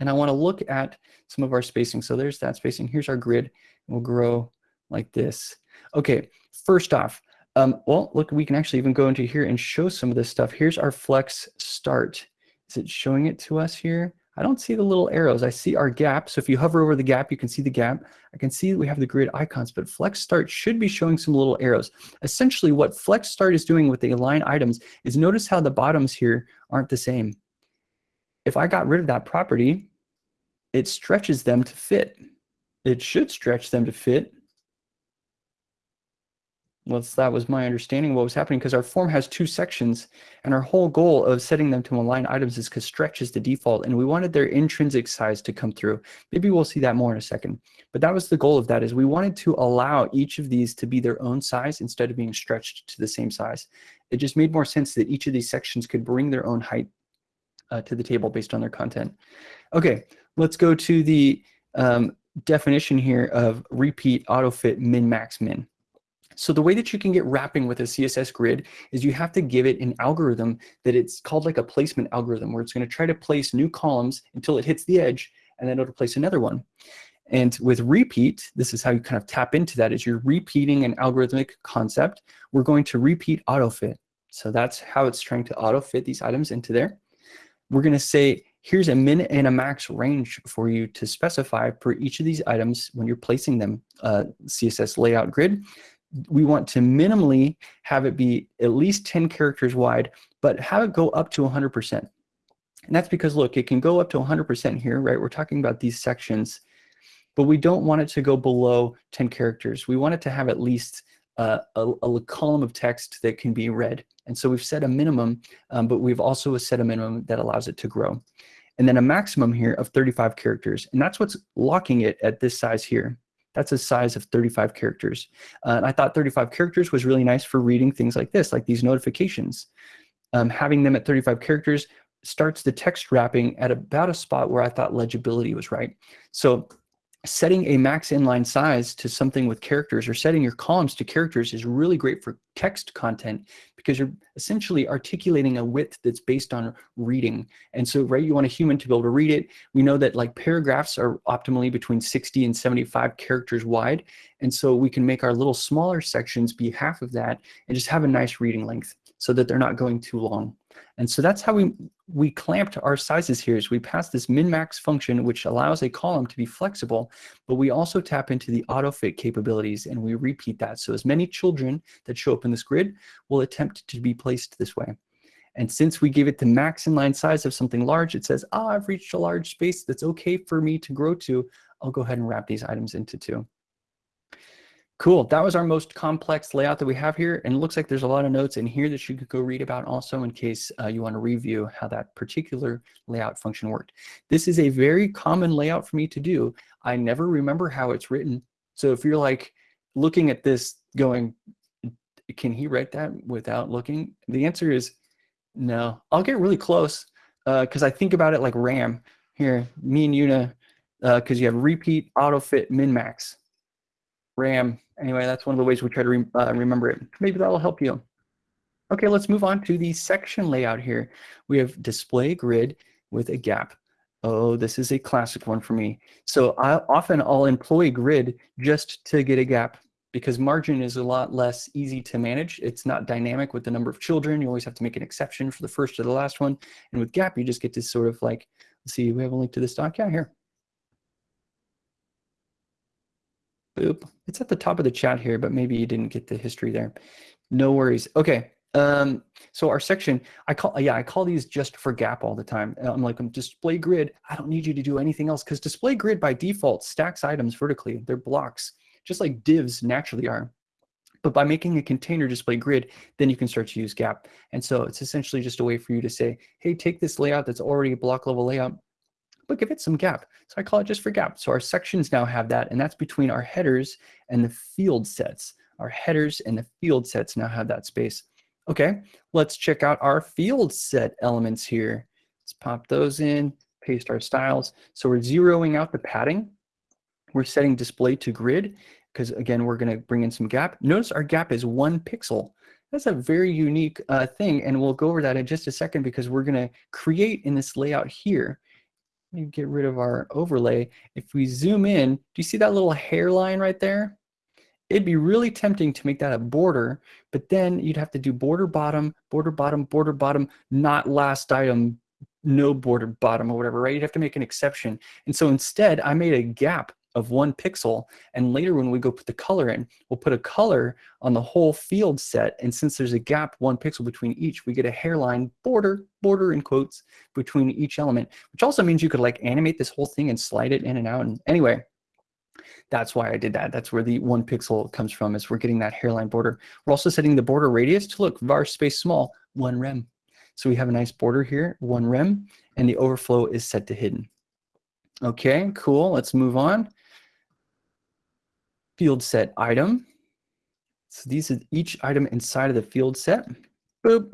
And I want to look at some of our spacing. So there's that spacing. Here's our grid. We'll grow like this. Okay, first off, um, well, look, we can actually even go into here and show some of this stuff. Here's our flex start. Is it showing it to us here? I don't see the little arrows. I see our gap. So if you hover over the gap, you can see the gap. I can see we have the grid icons, but Flex Start should be showing some little arrows. Essentially, what Flex Start is doing with the align items is notice how the bottoms here aren't the same. If I got rid of that property, it stretches them to fit. It should stretch them to fit well, that was my understanding of what was happening because our form has two sections and our whole goal of setting them to align items is because stretch is the default and we wanted their intrinsic size to come through. Maybe we'll see that more in a second. But that was the goal of that is we wanted to allow each of these to be their own size instead of being stretched to the same size. It just made more sense that each of these sections could bring their own height uh, to the table based on their content. Okay, let's go to the um, definition here of repeat auto fit min max min. So the way that you can get wrapping with a CSS grid is you have to give it an algorithm that it's called like a placement algorithm where it's going to try to place new columns until it hits the edge and then it'll place another one. And with repeat, this is how you kind of tap into that is you're repeating an algorithmic concept. We're going to repeat autofit. So that's how it's trying to auto fit these items into there. We're going to say, here's a min and a max range for you to specify for each of these items when you're placing them uh, CSS layout grid we want to minimally have it be at least 10 characters wide, but have it go up to 100%. And that's because, look, it can go up to 100% here, right? We're talking about these sections, but we don't want it to go below 10 characters. We want it to have at least uh, a, a, column of text that can be read. And so we've set a minimum, um, but we've also set a minimum that allows it to grow. And then a maximum here of 35 characters. And that's what's locking it at this size here. That's a size of 35 characters. Uh, and I thought 35 characters was really nice for reading things like this, like these notifications. Um, having them at 35 characters starts the text wrapping at about a spot where I thought legibility was right. So setting a max inline size to something with characters or setting your columns to characters is really great for text content because you're essentially articulating a width that's based on reading. And so, right, you want a human to be able to read it. We know that like paragraphs are optimally between 60 and 75 characters wide. And so we can make our little smaller sections be half of that and just have a nice reading length so that they're not going too long. And so that's how we, we clamped our sizes here is we pass this min-max function, which allows a column to be flexible, but we also tap into the auto-fit capabilities and we repeat that. So as many children that show up in this grid will attempt to be placed this way. And since we give it the max inline size of something large, it says, ah, oh, I've reached a large space that's okay for me to grow to. I'll go ahead and wrap these items into two. Cool. That was our most complex layout that we have here. And it looks like there's a lot of notes in here that you could go read about also in case uh, you want to review how that particular layout function worked. This is a very common layout for me to do. I never remember how it's written. So if you're like looking at this going, can he write that without looking? The answer is no. I'll get really close because uh, I think about it like RAM. Here, me and Una, because uh, you have repeat, auto fit, min max. RAM. Anyway, that's one of the ways we try to re uh, remember it. Maybe that'll help you. Okay, let's move on to the section layout here. We have display grid with a gap. Oh, this is a classic one for me. So I, often I'll employ grid just to get a gap because margin is a lot less easy to manage. It's not dynamic with the number of children. You always have to make an exception for the first or the last one. And with gap, you just get to sort of like, let's see, we have a link to this doc. Yeah, here. Boop. It's at the top of the chat here, but maybe you didn't get the history there. No worries. Okay. Um, so our section, I call, yeah, I call these just for gap all the time. I'm like, I'm display grid. I don't need you to do anything else because display grid by default stacks items vertically. They're blocks, just like divs naturally are. But by making a container display grid, then you can start to use gap. And so it's essentially just a way for you to say, hey, take this layout that's already a block level layout, but give it some gap. So I call it just for gap. So our sections now have that, and that's between our headers and the field sets. Our headers and the field sets now have that space. Okay, let's check out our field set elements here. Let's pop those in, paste our styles. So we're zeroing out the padding. We're setting display to grid because again, we're going to bring in some gap. Notice our gap is one pixel. That's a very unique uh, thing, and we'll go over that in just a second because we're going to create in this layout here. Let me get rid of our overlay. If we zoom in, do you see that little hairline right there? It'd be really tempting to make that a border, but then you'd have to do border bottom, border bottom, border bottom, not last item, no border bottom or whatever, right? You'd have to make an exception. And so instead, I made a gap of one pixel. And later when we go put the color in, we'll put a color on the whole field set. And since there's a gap one pixel between each, we get a hairline border, border in quotes, between each element, which also means you could like animate this whole thing and slide it in and out. And anyway, that's why I did that. That's where the one pixel comes from is we're getting that hairline border. We're also setting the border radius to look var space small, one rem. So we have a nice border here, one rem, and the overflow is set to hidden. Okay, cool. Let's move on field set item. So these are each item inside of the field set. Boop.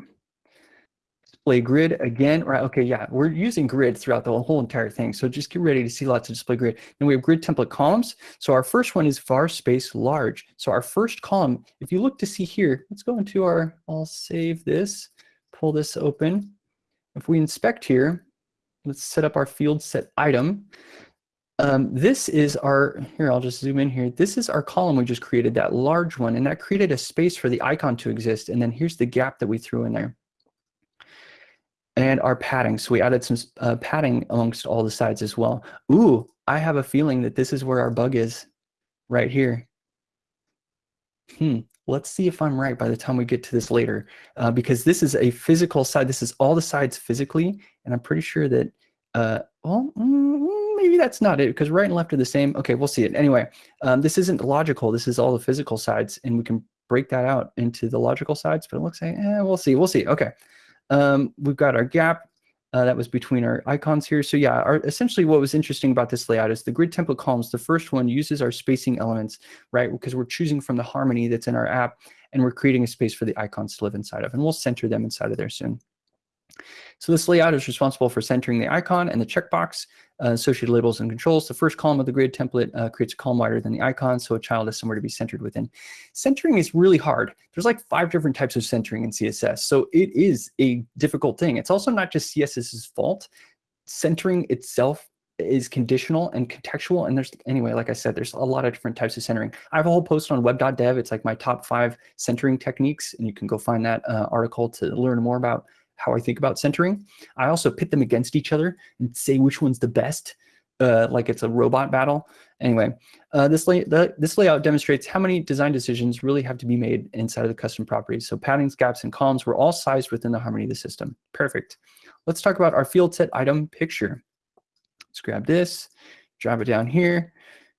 Display grid again, right? Okay, yeah, we're using grid throughout the whole entire thing. So just get ready to see lots of display grid. And we have grid template columns. So our first one is var space large. So our first column, if you look to see here, let's go into our, I'll save this, pull this open. If we inspect here, let's set up our field set item. Um, this is our, here, I'll just zoom in here. This is our column we just created, that large one, and that created a space for the icon to exist. And then here's the gap that we threw in there. And our padding. So we added some uh, padding amongst all the sides as well. Ooh, I have a feeling that this is where our bug is right here. Hmm, let's see if I'm right by the time we get to this later, uh, because this is a physical side. This is all the sides physically, and I'm pretty sure that, uh, well, mm, maybe that's not it because right and left are the same. Okay, we'll see it. Anyway, um, this isn't logical. This is all the physical sides, and we can break that out into the logical sides, but it looks like, eh, we'll see, we'll see. Okay, um, we've got our gap. Uh, that was between our icons here. So yeah, our, essentially what was interesting about this layout is the grid template columns, the first one uses our spacing elements, right? Because we're choosing from the harmony that's in our app, and we're creating a space for the icons to live inside of, and we'll center them inside of there soon. So this layout is responsible for centering the icon and the checkbox, associated labels and controls. The first column of the grid template uh, creates a column wider than the icon, so a child has somewhere to be centered within. Centering is really hard. There's like five different types of centering in CSS, so it is a difficult thing. It's also not just CSS's fault. Centering itself is conditional and contextual. And there's, anyway, like I said, there's a lot of different types of centering. I have a whole post on web.dev. It's like my top five centering techniques, and you can go find that uh, article to learn more about how I think about centering. I also pit them against each other and say which one's the best, uh, like it's a robot battle. Anyway, uh, this, lay the, this layout demonstrates how many design decisions really have to be made inside of the custom properties. So paddings, gaps, and columns were all sized within the harmony of the system. Perfect. Let's talk about our field set item picture. Let's grab this, drop it down here.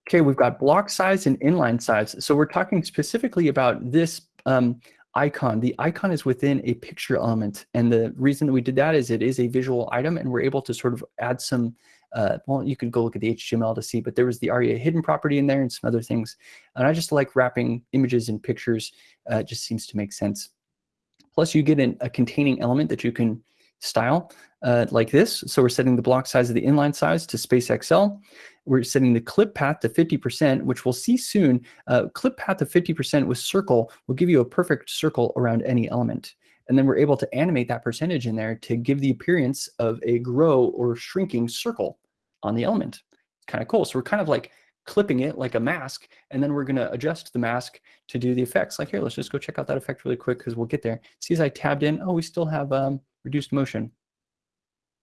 Okay, we've got block size and inline size. So we're talking specifically about this um, icon. The icon is within a picture element. And the reason that we did that is it is a visual item and we're able to sort of add some, uh, well, you could go look at the HTML to see, but there was the ARIA hidden property in there and some other things. And I just like wrapping images and pictures. Uh, just seems to make sense. Plus you get an, a containing element that you can style uh, like this. So we're setting the block size of the inline size to space XL. We're setting the clip path to 50%, which we'll see soon. Uh, clip path of 50% with circle will give you a perfect circle around any element. And then we're able to animate that percentage in there to give the appearance of a grow or shrinking circle on the element. Kind of cool. So we're kind of like clipping it like a mask, and then we're going to adjust the mask to do the effects. Like here, let's just go check out that effect really quick because we'll get there. See as I tabbed in, oh, we still have um, reduced motion.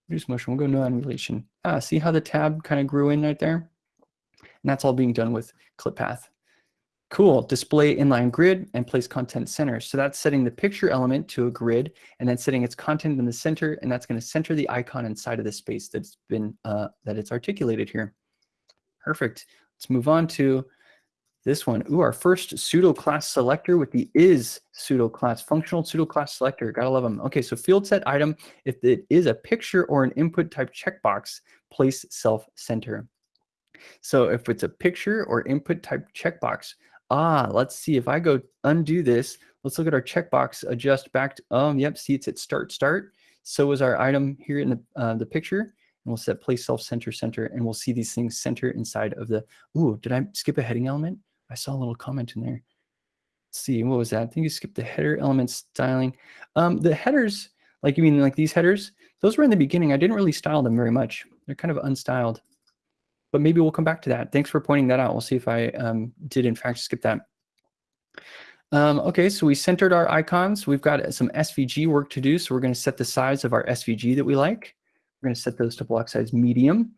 Reduced motion, we'll go no annihilation. Ah, see how the tab kind of grew in right there? And that's all being done with clip path. Cool, display inline grid and place content center. So that's setting the picture element to a grid and then setting its content in the center and that's gonna center the icon inside of the space that's been, uh, that it's articulated here. Perfect. Let's move on to this one. Ooh, our first pseudo class selector with the is pseudo class, functional pseudo class selector. Gotta love them. Okay, so field set item, if it is a picture or an input type checkbox, place self center. So if it's a picture or input type checkbox, ah, let's see if I go undo this, let's look at our checkbox, adjust back to, um, yep, see it's at start, start. So is our item here in the, uh, the picture. And we'll set place self center center and we'll see these things center inside of the, ooh, did I skip a heading element? I saw a little comment in there. Let's see, what was that? I think you skipped the header element styling. Um, the headers, like you mean like these headers, those were in the beginning. I didn't really style them very much. They're kind of unstyled but maybe we'll come back to that. Thanks for pointing that out. We'll see if I um, did in fact skip that. Um, okay, so we centered our icons. We've got some SVG work to do. So we're going to set the size of our SVG that we like. We're going to set those to block size medium.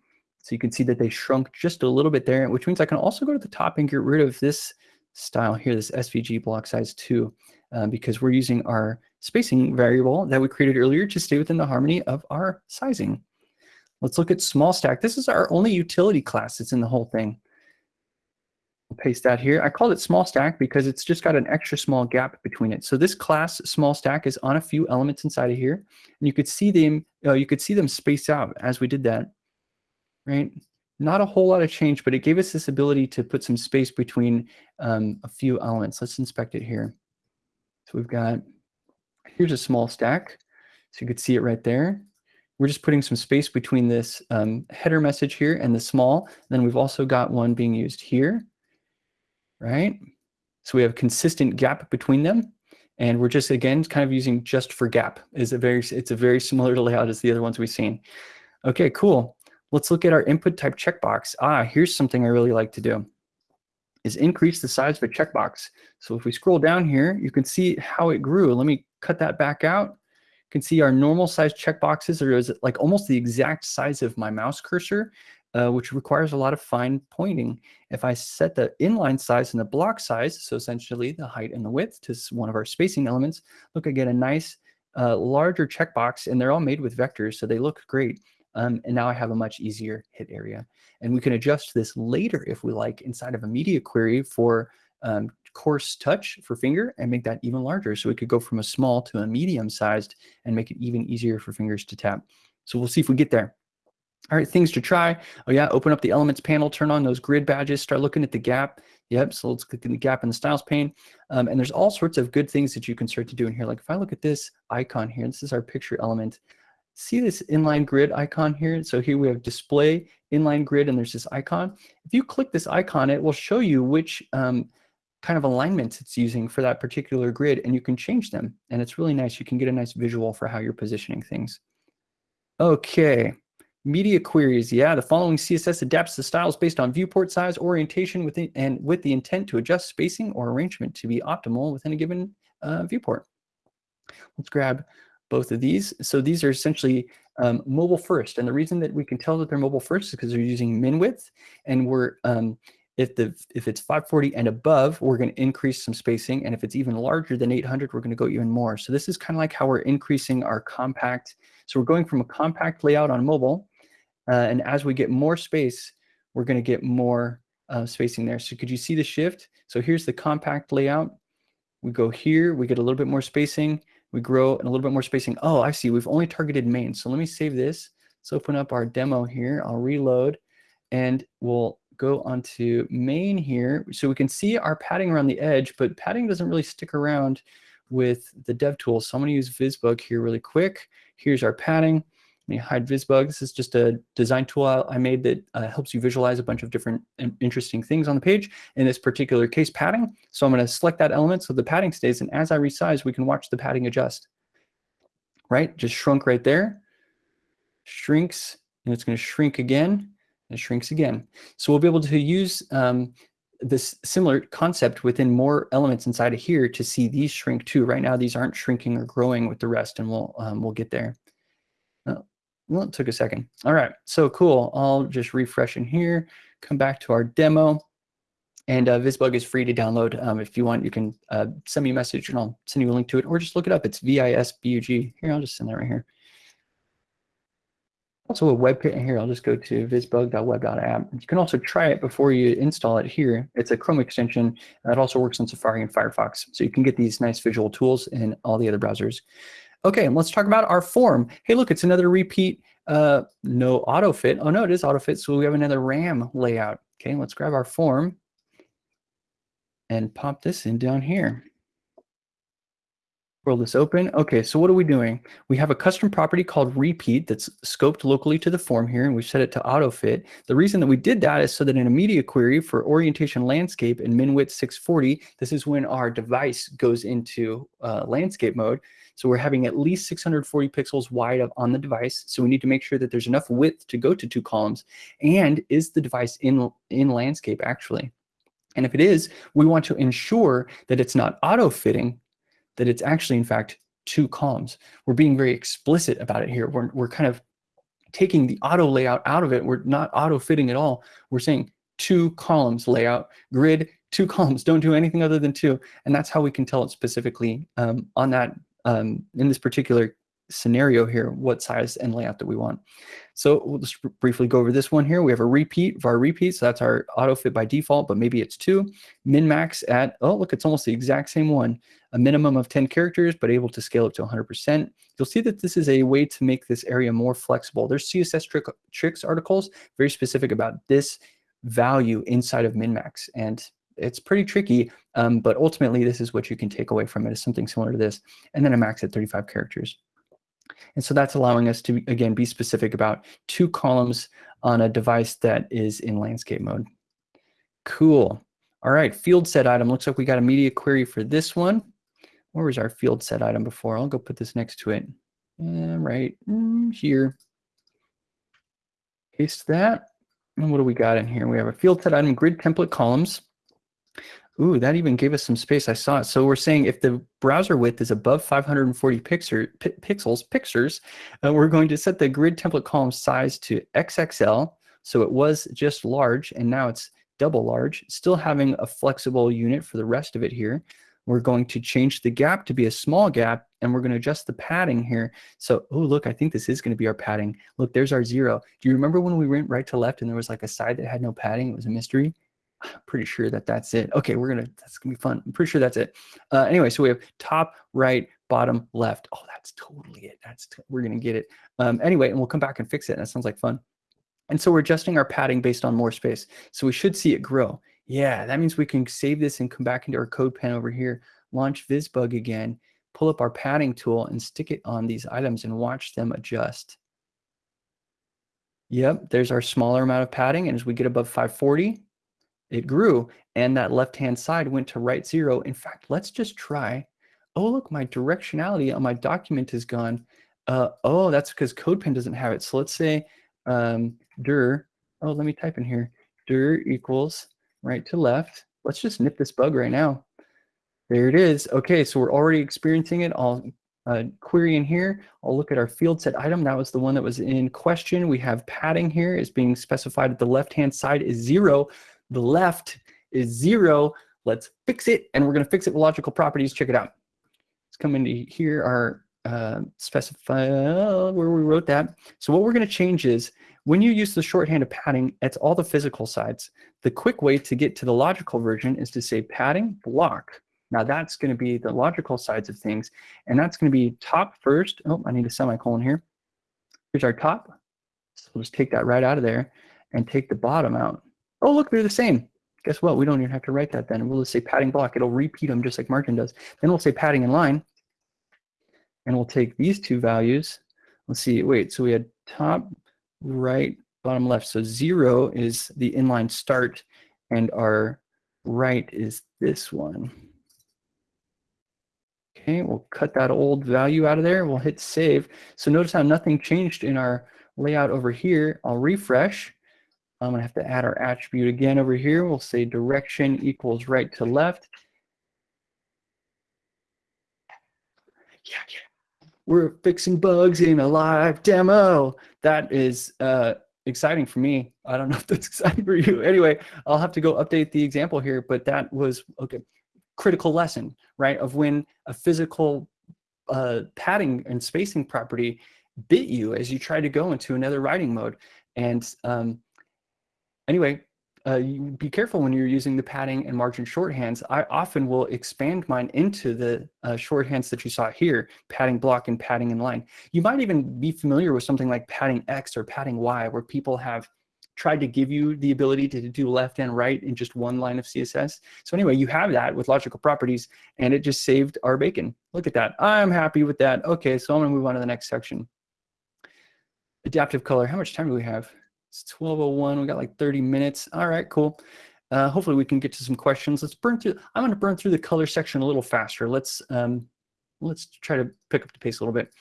So you can see that they shrunk just a little bit there, which means I can also go to the top and get rid of this style here, this SVG block size 2, uh, because we're using our spacing variable that we created earlier to stay within the harmony of our sizing. Let's look at small stack. This is our only utility class that's in the whole thing. I'll paste that here. I called it small stack because it's just got an extra small gap between it. So this class small stack is on a few elements inside of here, and you could see them. Uh, you could see them space out as we did that, right? Not a whole lot of change, but it gave us this ability to put some space between um, a few elements. Let's inspect it here. So we've got here's a small stack, so you could see it right there. We're just putting some space between this um, header message here and the small. Then we've also got one being used here, right? So we have consistent gap between them. And we're just, again, kind of using just for gap. Is a very, it's a very similar layout as the other ones we've seen. Okay, cool. Let's look at our input type checkbox. Ah, here's something I really like to do is increase the size of a checkbox. So if we scroll down here, you can see how it grew. Let me cut that back out You can see our normal size checkboxes are like almost the exact size of my mouse cursor, uh, which requires a lot of fine pointing. If I set the inline size and the block size, so essentially the height and the width to one of our spacing elements, look, I get a nice uh, larger checkbox and they're all made with vectors, so they look great. Um, and now I have a much easier hit area. And we can adjust this later if we like inside of a media query for um, coarse touch for finger and make that even larger. So we could go from a small to a medium sized and make it even easier for fingers to tap. So we'll see if we get there. All right, things to try. Oh yeah, open up the elements panel, turn on those grid badges, start looking at the gap. Yep, so let's click in the gap in the styles pane. Um, and there's all sorts of good things that you can start to do in here. Like if I look at this icon here, this is our picture element. See this inline grid icon here? So here we have display, inline grid, and there's this icon. If you click this icon, it will show you which um, kind of alignments it's using for that particular grid and you can change them. And it's really nice. You can get a nice visual for how you're positioning things. Okay, media queries. Yeah, the following CSS adapts the styles based on viewport size, orientation, within, and with the intent to adjust spacing or arrangement to be optimal within a given uh, viewport. Let's grab both of these. So these are essentially um, mobile first. And the reason that we can tell that they're mobile first is because they're using min width and we're um, if the if it's 540 and above, we're going to increase some spacing. And if it's even larger than 800, we're going to go even more. So this is kind of like how we're increasing our compact. So we're going from a compact layout on mobile. Uh, and as we get more space, we're going to get more uh, spacing there. So could you see the shift? So here's the compact layout. We go here, we get a little bit more spacing. We grow and a little bit more spacing. Oh, I see. We've only targeted main. So let me save this. Let's open up our demo here. I'll reload and we'll go onto main here. So we can see our padding around the edge, but padding doesn't really stick around with the dev tool. So I'm to use VisBug here really quick. Here's our padding. Let me hide VisBug. This is just a design tool I made that uh, helps you visualize a bunch of different interesting things on the page. In this particular case, padding. So I'm going to select that element so the padding stays. And as I resize, we can watch the padding adjust. Right? Just shrunk right there. Shrinks. And it's going to shrink again it shrinks again. So we'll be able to use um, this similar concept within more elements inside of here to see these shrink too. Right now, these aren't shrinking or growing with the rest, and we'll um, we'll get there. Well, it took a second. All right, so cool. I'll just refresh in here, come back to our demo, and uh, VisBug is free to download. Um, if you want, you can uh, send me a message and I'll send you a link to it, or just look it up. It's V-I-S-B-U-G. Here, I'll just send that right here. also a web page here. I'll just go to visbug.web.app. You can also try it before you install it here. It's a Chrome extension. It also works on Safari and Firefox. So you can get these nice visual tools in all the other browsers. Okay, and let's talk about our form. Hey, look, it's another repeat. Uh, no auto fit. Oh no, it is auto fit. So we have another RAM layout. Okay, let's grab our form and pop this in down here. Roll this open. Okay, so what are we doing? We have a custom property called repeat that's scoped locally to the form here, and we've set it to auto fit. The reason that we did that is so that in a media query for orientation landscape and min width 640, this is when our device goes into uh, landscape mode. So we're having at least 640 pixels wide on the device. So we need to make sure that there's enough width to go to two columns. And is the device in, in landscape actually? And if it is, we want to ensure that it's not auto-fitting that it's actually, in fact, two columns. We're being very explicit about it here. We're, we're kind of taking the auto layout out of it. We're not auto fitting at all. We're saying two columns layout, grid, two columns, don't do anything other than two. And that's how we can tell it specifically um, on that, um, in this particular scenario here, what size and layout that we want. So we'll just briefly go over this one here. We have a repeat, var repeat, so that's our auto fit by default, but maybe it's two. Min max at, oh, look, it's almost the exact same one. A minimum of 10 characters, but able to scale up to 100%. You'll see that this is a way to make this area more flexible. There's CSS trick, tricks articles very specific about this value inside of min max. And it's pretty tricky, um, but ultimately this is what you can take away from it is something similar to this. And then a max at 35 characters. And so that's allowing us to, again, be specific about two columns on a device that is in landscape mode. Cool. All right, field set item. Looks like we got a media query for this one. Where was our field set item before? I'll go put this next to it. And right here. Paste that. And what do we got in here? We have a field set item, grid template columns. Ooh, that even gave us some space. I saw it. So we're saying if the browser width is above 540 pixel, pixels, pictures, uh, we're going to set the grid template column size to XXL. So it was just large, and now it's double large, still having a flexible unit for the rest of it here. We're going to change the gap to be a small gap, and we're going to adjust the padding here. So, oh, look, I think this is going to be our padding. Look, there's our zero. Do you remember when we went right to left and there was like a side that had no padding? It was a mystery. I'm pretty sure that that's it. Okay, we're gonna, that's gonna be fun. I'm pretty sure that's it. Uh, anyway, so we have top, right, bottom, left. Oh, that's totally it. That's, we're gonna get it. Um, anyway, and we'll come back and fix it. That sounds like fun. And so we're adjusting our padding based on more space. So we should see it grow. Yeah, that means we can save this and come back into our CodePen over here, launch VisBug again, pull up our padding tool and stick it on these items and watch them adjust. Yep, there's our smaller amount of padding. And as we get above 540, it grew and that left-hand side went to right zero. In fact, let's just try. Oh, look, my directionality on my document is gone. Uh, oh, that's because CodePen doesn't have it. So let's say um, dir, oh, let me type in here, dir equals right to left. Let's just nip this bug right now. There it is. Okay, so we're already experiencing it. I'll uh, query in here. I'll look at our field set item. That was the one that was in question. We have padding here is being specified at the left-hand side is zero. The left is zero. Let's fix it. And we're going to fix it with logical properties. Check it out. Let's come into here, our uh, specify uh, where we wrote that. So what we're going to change is when you use the shorthand of padding, it's all the physical sides. The quick way to get to the logical version is to say padding block. Now that's going to be the logical sides of things. And that's going to be top first. Oh, I need a semicolon here. Here's our top. So we'll just take that right out of there and take the bottom out. Oh, look, they're the same. Guess what? We don't even have to write that then. We'll just say padding block. It'll repeat them just like margin does. Then we'll say padding in line. And we'll take these two values. Let's see. Wait, so we had top, right, bottom left. So zero is the inline start, and our right is this one. Okay, we'll cut that old value out of there. We'll hit save. So notice how nothing changed in our layout over here. I'll refresh. I'm gonna have to add our attribute again over here. We'll say direction equals right to left. Yeah, yeah. We're fixing bugs in a live demo. That is uh, exciting for me. I don't know if that's exciting for you. Anyway, I'll have to go update the example here, but that was okay. Critical lesson, right? Of when a physical uh, padding and spacing property bit you as you try to go into another writing mode. And um, anyway, uh, be careful when you're using the padding and margin shorthands. I often will expand mine into the uh, shorthands that you saw here, padding block and padding in line. You might even be familiar with something like padding X or padding Y, where people have tried to give you the ability to do left and right in just one line of CSS. So anyway, you have that with logical properties, and it just saved our bacon. Look at that. I'm happy with that. Okay, so I'm going to move on to the next section. Adaptive color. How much time do we have? It's 1201. We got like 30 minutes. All right, cool. Uh, hopefully we can get to some questions. Let's burn through. I'm going to burn through the color section a little faster. Let's um, let's try to pick up the pace a little bit.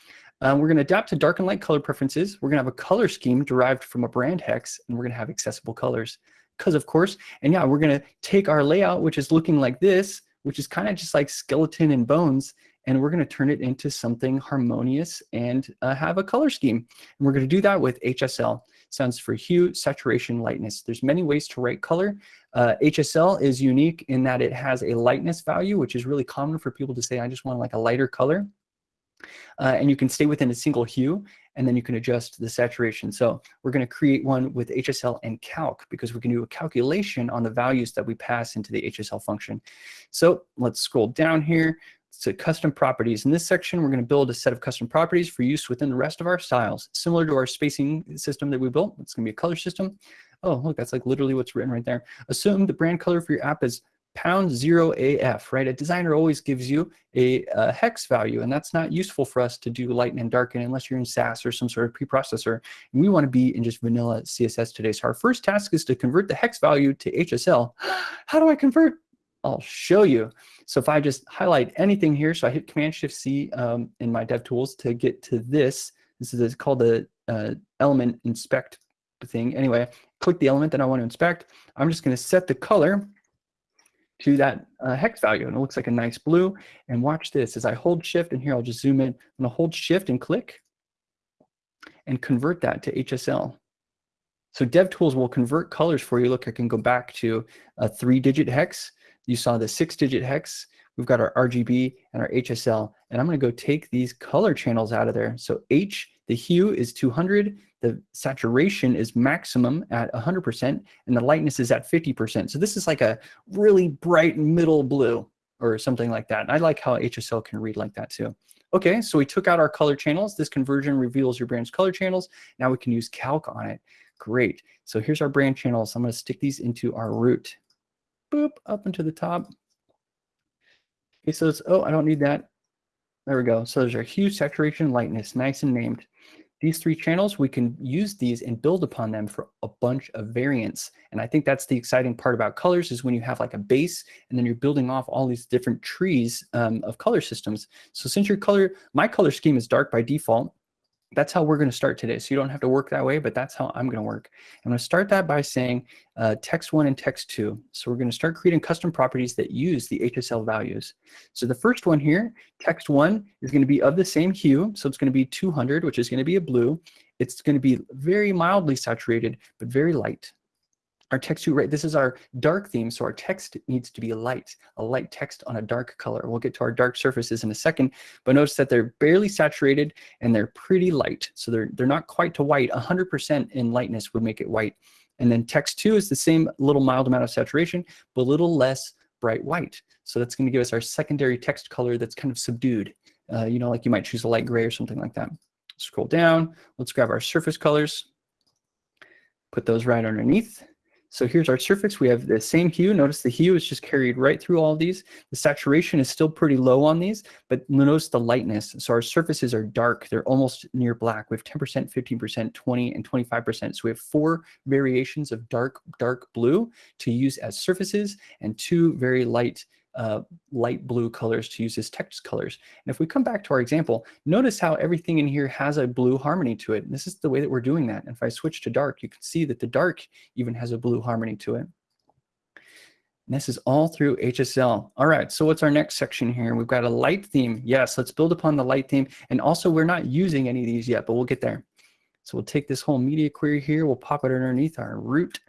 Um, we're going to adapt to dark and light color preferences. We're going to have a color scheme derived from a brand hex, and we're going to have accessible colors. Because of course, and yeah, we're going to take our layout, which is looking like this, which is kind of just like skeleton and bones, and we're going to turn it into something harmonious and uh, have a color scheme. And we're going to do that with HSL stands for hue, saturation, lightness. There's many ways to write color. Uh, HSL is unique in that it has a lightness value, which is really common for people to say, I just want like a lighter color. Uh, and you can stay within a single hue, and then you can adjust the saturation. So we're going to create one with HSL and calc because we can do a calculation on the values that we pass into the HSL function. So let's scroll down here to custom properties. In this section, we're going to build a set of custom properties for use within the rest of our styles. Similar to our spacing system that we built, it's going to be a color system. Oh, look, that's like literally what's written right there. Assume the brand color for your app is pound zero AF, right? A designer always gives you a, a, hex value, and that's not useful for us to do lighten and darken unless you're in Sass or some sort of preprocessor. And we want to be in just vanilla CSS today. So our first task is to convert the hex value to HSL. How do I convert? I'll show you. So if I just highlight anything here, so I hit Command Shift C um, in my DevTools to get to this. This is called the uh, element inspect thing. Anyway, click the element that I want to inspect. I'm just going to set the color to that uh, hex value, and it looks like a nice blue. And watch this as I hold Shift, and here I'll just zoom in. I'm going to hold Shift and click, and convert that to HSL. So DevTools will convert colors for you. Look, I can go back to a three-digit hex you saw the six digit hex. We've got our RGB and our HSL. And I'm going to go take these color channels out of there. So H, the hue is 200. The saturation is maximum at 100%. And the lightness is at 50%. So this is like a really bright middle blue or something like that. And I like how HSL can read like that too. Okay, so we took out our color channels. This conversion reveals your brand's color channels. Now we can use calc on it. Great. So here's our brand channels. I'm going to stick these into our root boop, up into the top. He says, oh, I don't need that. There we go. So there's our hue, saturation, lightness, nice and named. These three channels, we can use these and build upon them for a bunch of variants. And I think that's the exciting part about colors is when you have like a base and then you're building off all these different trees um, of color systems. So since your color, my color scheme is dark by default, that's how we're going to start today. So you don't have to work that way, but that's how I'm going to work. I'm going to start that by saying uh, text one and text two. So we're going to start creating custom properties that use the HSL values. So the first one here, text one is going to be of the same hue. So it's going to be 200, which is going to be a blue. It's going to be very mildly saturated, but very light our text to right this is our dark theme so our text needs to be light a light text on a dark color. We'll get to our dark surfaces in a second but notice that they're barely saturated and they're pretty light. So they're they're not quite to white. 100% in lightness would make it white. And then text 2 is the same little mild amount of saturation but a little less bright white. So that's going to give us our secondary text color that's kind of subdued. Uh, you know like you might choose a light gray or something like that. Scroll down. Let's grab our surface colors. Put those right underneath so here's our surface. We have the same hue. Notice the hue is just carried right through all these. The saturation is still pretty low on these, but notice the lightness. So our surfaces are dark. They're almost near black. We have 10%, 15%, 20, and 25%. So we have four variations of dark, dark blue to use as surfaces and two very light uh, light blue colors to use as text colors. And if we come back to our example, notice how everything in here has a blue harmony to it. And this is the way that we're doing that. And if I switch to dark, you can see that the dark even has a blue harmony to it. And this is all through HSL. All right, so what's our next section here? We've got a light theme. Yes, let's build upon the light theme. And also, we're not using any of these yet, but we'll get there. So we'll take this whole media query here. We'll pop it underneath our root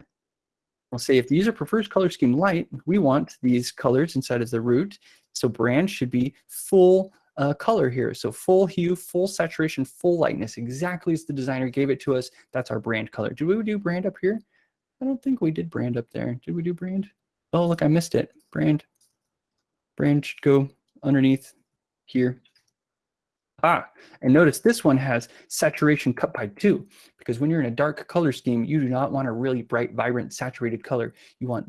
We'll say if the user prefers color scheme light, we want these colors inside of the root. So brand should be full uh, color here. So full hue, full saturation, full lightness, exactly as the designer gave it to us. That's our brand color. Did we do brand up here? I don't think we did brand up there. Did we do brand? Oh, look, I missed it. Brand. Brand should go underneath here. Ah, and notice this one has saturation cut by two, because when you're in a dark color scheme, you do not want a really bright, vibrant, saturated color. You want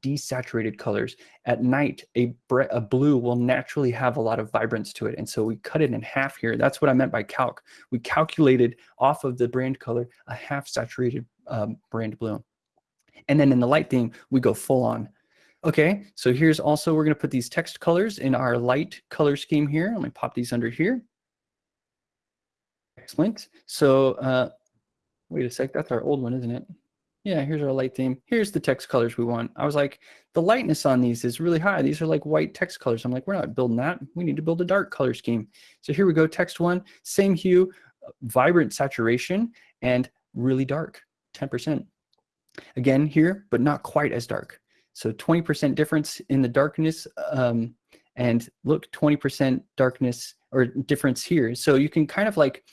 desaturated colors. At night, a, a blue will naturally have a lot of vibrance to it. And so we cut it in half here. That's what I meant by calc. We calculated off of the brand color a half saturated um, brand blue. And then in the light theme, we go full on. Okay, so here's also, we're gonna put these text colors in our light color scheme here. Let me pop these under here. Excellent. So uh, wait a sec, that's our old one, isn't it? Yeah, here's our light theme. Here's the text colors we want. I was like, the lightness on these is really high. These are like white text colors. I'm like, we're not building that. We need to build a dark color scheme. So here we go, text one, same hue, vibrant saturation, and really dark, 10%. Again here, but not quite as dark. So 20% difference in the darkness um, and look 20% darkness or difference here. So you can kind of like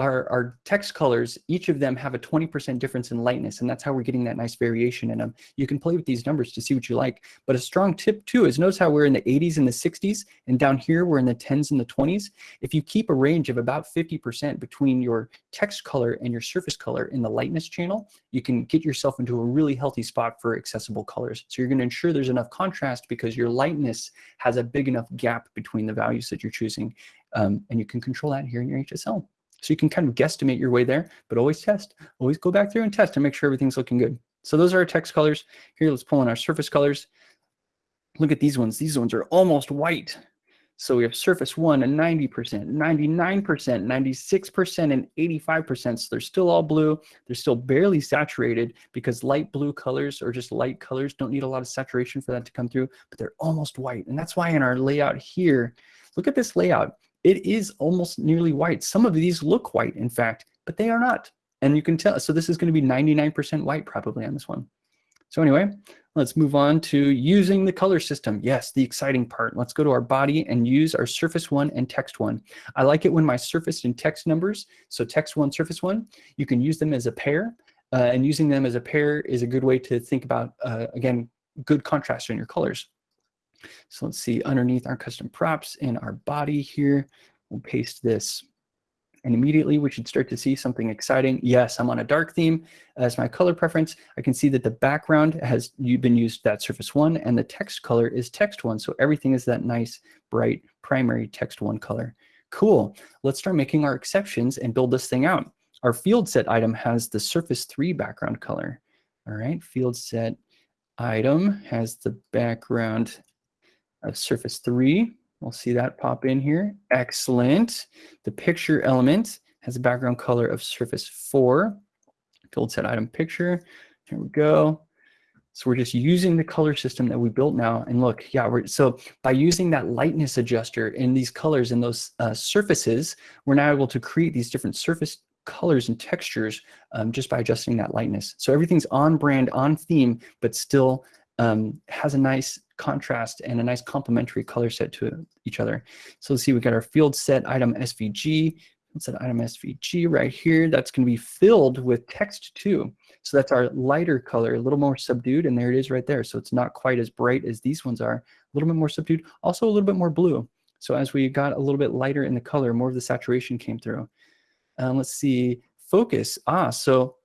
our, our text colors, each of them have a 20% difference in lightness, and that's how we're getting that nice variation in them. You can play with these numbers to see what you like. But a strong tip too is notice how we're in the 80s and the 60s, and down here we're in the 10s and the 20s. If you keep a range of about 50% between your text color and your surface color in the lightness channel, you can get yourself into a really healthy spot for accessible colors. So you're gonna ensure there's enough contrast because your lightness has a big enough gap between the values that you're choosing. Um, and you can control that here in your HSL. So you can kind of guesstimate your way there, but always test. Always go back through and test and make sure everything's looking good. So those are our text colors. Here, let's pull in our surface colors. Look at these ones. These ones are almost white. So we have surface one and 90%, 99%, 96%, and 85%. So they're still all blue. They're still barely saturated because light blue colors or just light colors don't need a lot of saturation for that to come through, but they're almost white. And that's why in our layout here, look at this layout it is almost nearly white. Some of these look white, in fact, but they are not. And you can tell, so this is gonna be 99% white probably on this one. So anyway, let's move on to using the color system. Yes, the exciting part. Let's go to our body and use our surface one and text one. I like it when my surface and text numbers, so text one, surface one, you can use them as a pair. Uh, and using them as a pair is a good way to think about, uh, again, good contrast in your colors. So let's see underneath our custom props in our body here, we'll paste this. And immediately we should start to see something exciting. Yes, I'm on a dark theme as my color preference. I can see that the background has been used that surface one and the text color is text one. So everything is that nice, bright, primary text one color. Cool. Let's start making our exceptions and build this thing out. Our field set item has the surface three background color. All right, field set item has the background of surface three. We'll see that pop in here. Excellent. The picture element has a background color of surface four. Field set item picture. Here we go. So we're just using the color system that we built now. And look, yeah, we're, so by using that lightness adjuster in these colors and those uh, surfaces, we're now able to create these different surface colors and textures um, just by adjusting that lightness. So everything's on brand, on theme, but still um, has a nice contrast and a nice complementary color set to each other. So let's see, we've got our field set item SVG, set item SVG right here. That's going to be filled with text too. So that's our lighter color, a little more subdued, and there it is right there. So it's not quite as bright as these ones are, a little bit more subdued, also a little bit more blue. So as we got a little bit lighter in the color, more of the saturation came through. Um, let's see, focus. Ah, so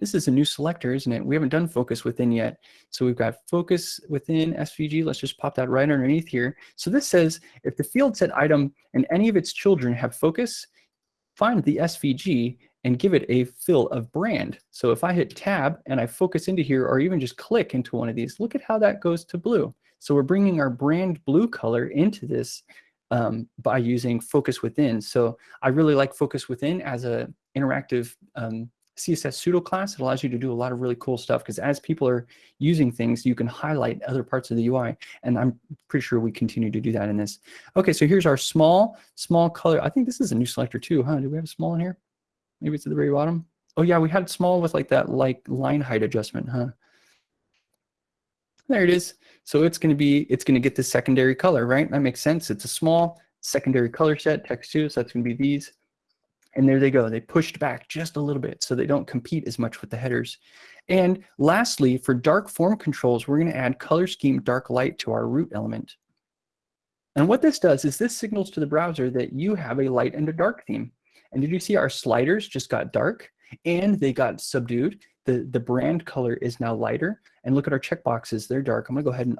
this is a new selector, isn't it? We haven't done focus within yet. So we've got focus within SVG. Let's just pop that right underneath here. So this says if the field set item and any of its children have focus, find the SVG and give it a fill of brand. So if I hit tab and I focus into here or even just click into one of these, look at how that goes to blue. So we're bringing our brand blue color into this um, by using focus within. So I really like focus within as a interactive um, CSS pseudo class. It allows you to do a lot of really cool stuff because as people are using things, you can highlight other parts of the UI. And I'm pretty sure we continue to do that in this. Okay, so here's our small, small color. I think this is a new selector too, huh? Do we have a small in here? Maybe it's at the very bottom. Oh yeah, we had small with like that like line height adjustment, huh? There it is. So it's going to be, it's going to get the secondary color, right? That makes sense. It's a small, secondary color set, text 2, so that's going to be these. And there they go. They pushed back just a little bit so they don't compete as much with the headers. And lastly, for dark form controls, we're going to add color scheme dark light to our root element. And what this does is this signals to the browser that you have a light and a dark theme. And did you see our sliders just got dark and they got subdued? The, the brand color is now lighter. And look at our checkboxes, they're dark. I'm gonna go ahead and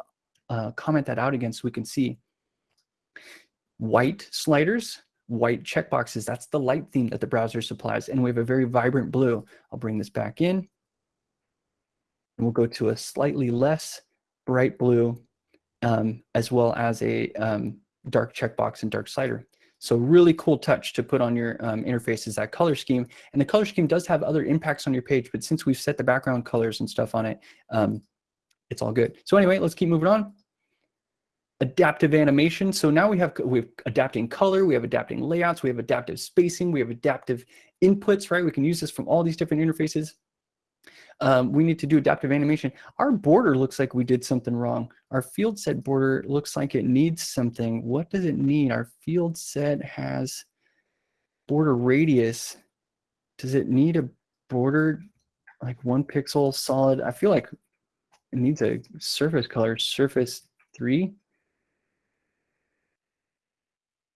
uh, comment that out again so we can see. White sliders, white checkboxes, that's the light theme that the browser supplies. And we have a very vibrant blue. I'll bring this back in. And we'll go to a slightly less bright blue, um, as well as a um, dark checkbox and dark slider. So really cool touch to put on your um, interface is that color scheme. And the color scheme does have other impacts on your page, but since we've set the background colors and stuff on it, um, it's all good. So anyway, let's keep moving on. Adaptive animation. So now we have we have adapting color, we have adapting layouts, we have adaptive spacing, we have adaptive inputs, right? We can use this from all these different interfaces um, we need to do adaptive animation. Our border looks like we did something wrong. Our field set border looks like it needs something. What does it need? Our field set has border radius. Does it need a border like one pixel solid? I feel like it needs a surface color, surface three.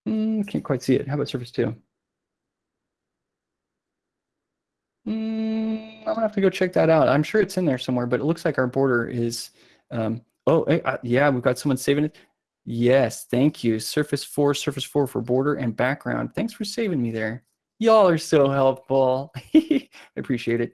Mm, can't quite see it. How about surface two? Mm, I'm gonna have to go check that out. I'm sure it's in there somewhere, but it looks like our border is, um, oh, uh, yeah, we've got someone saving it. Yes, thank you. Surface 4, Surface 4 for border and background. Thanks for saving me there. Y'all are so helpful. I appreciate it.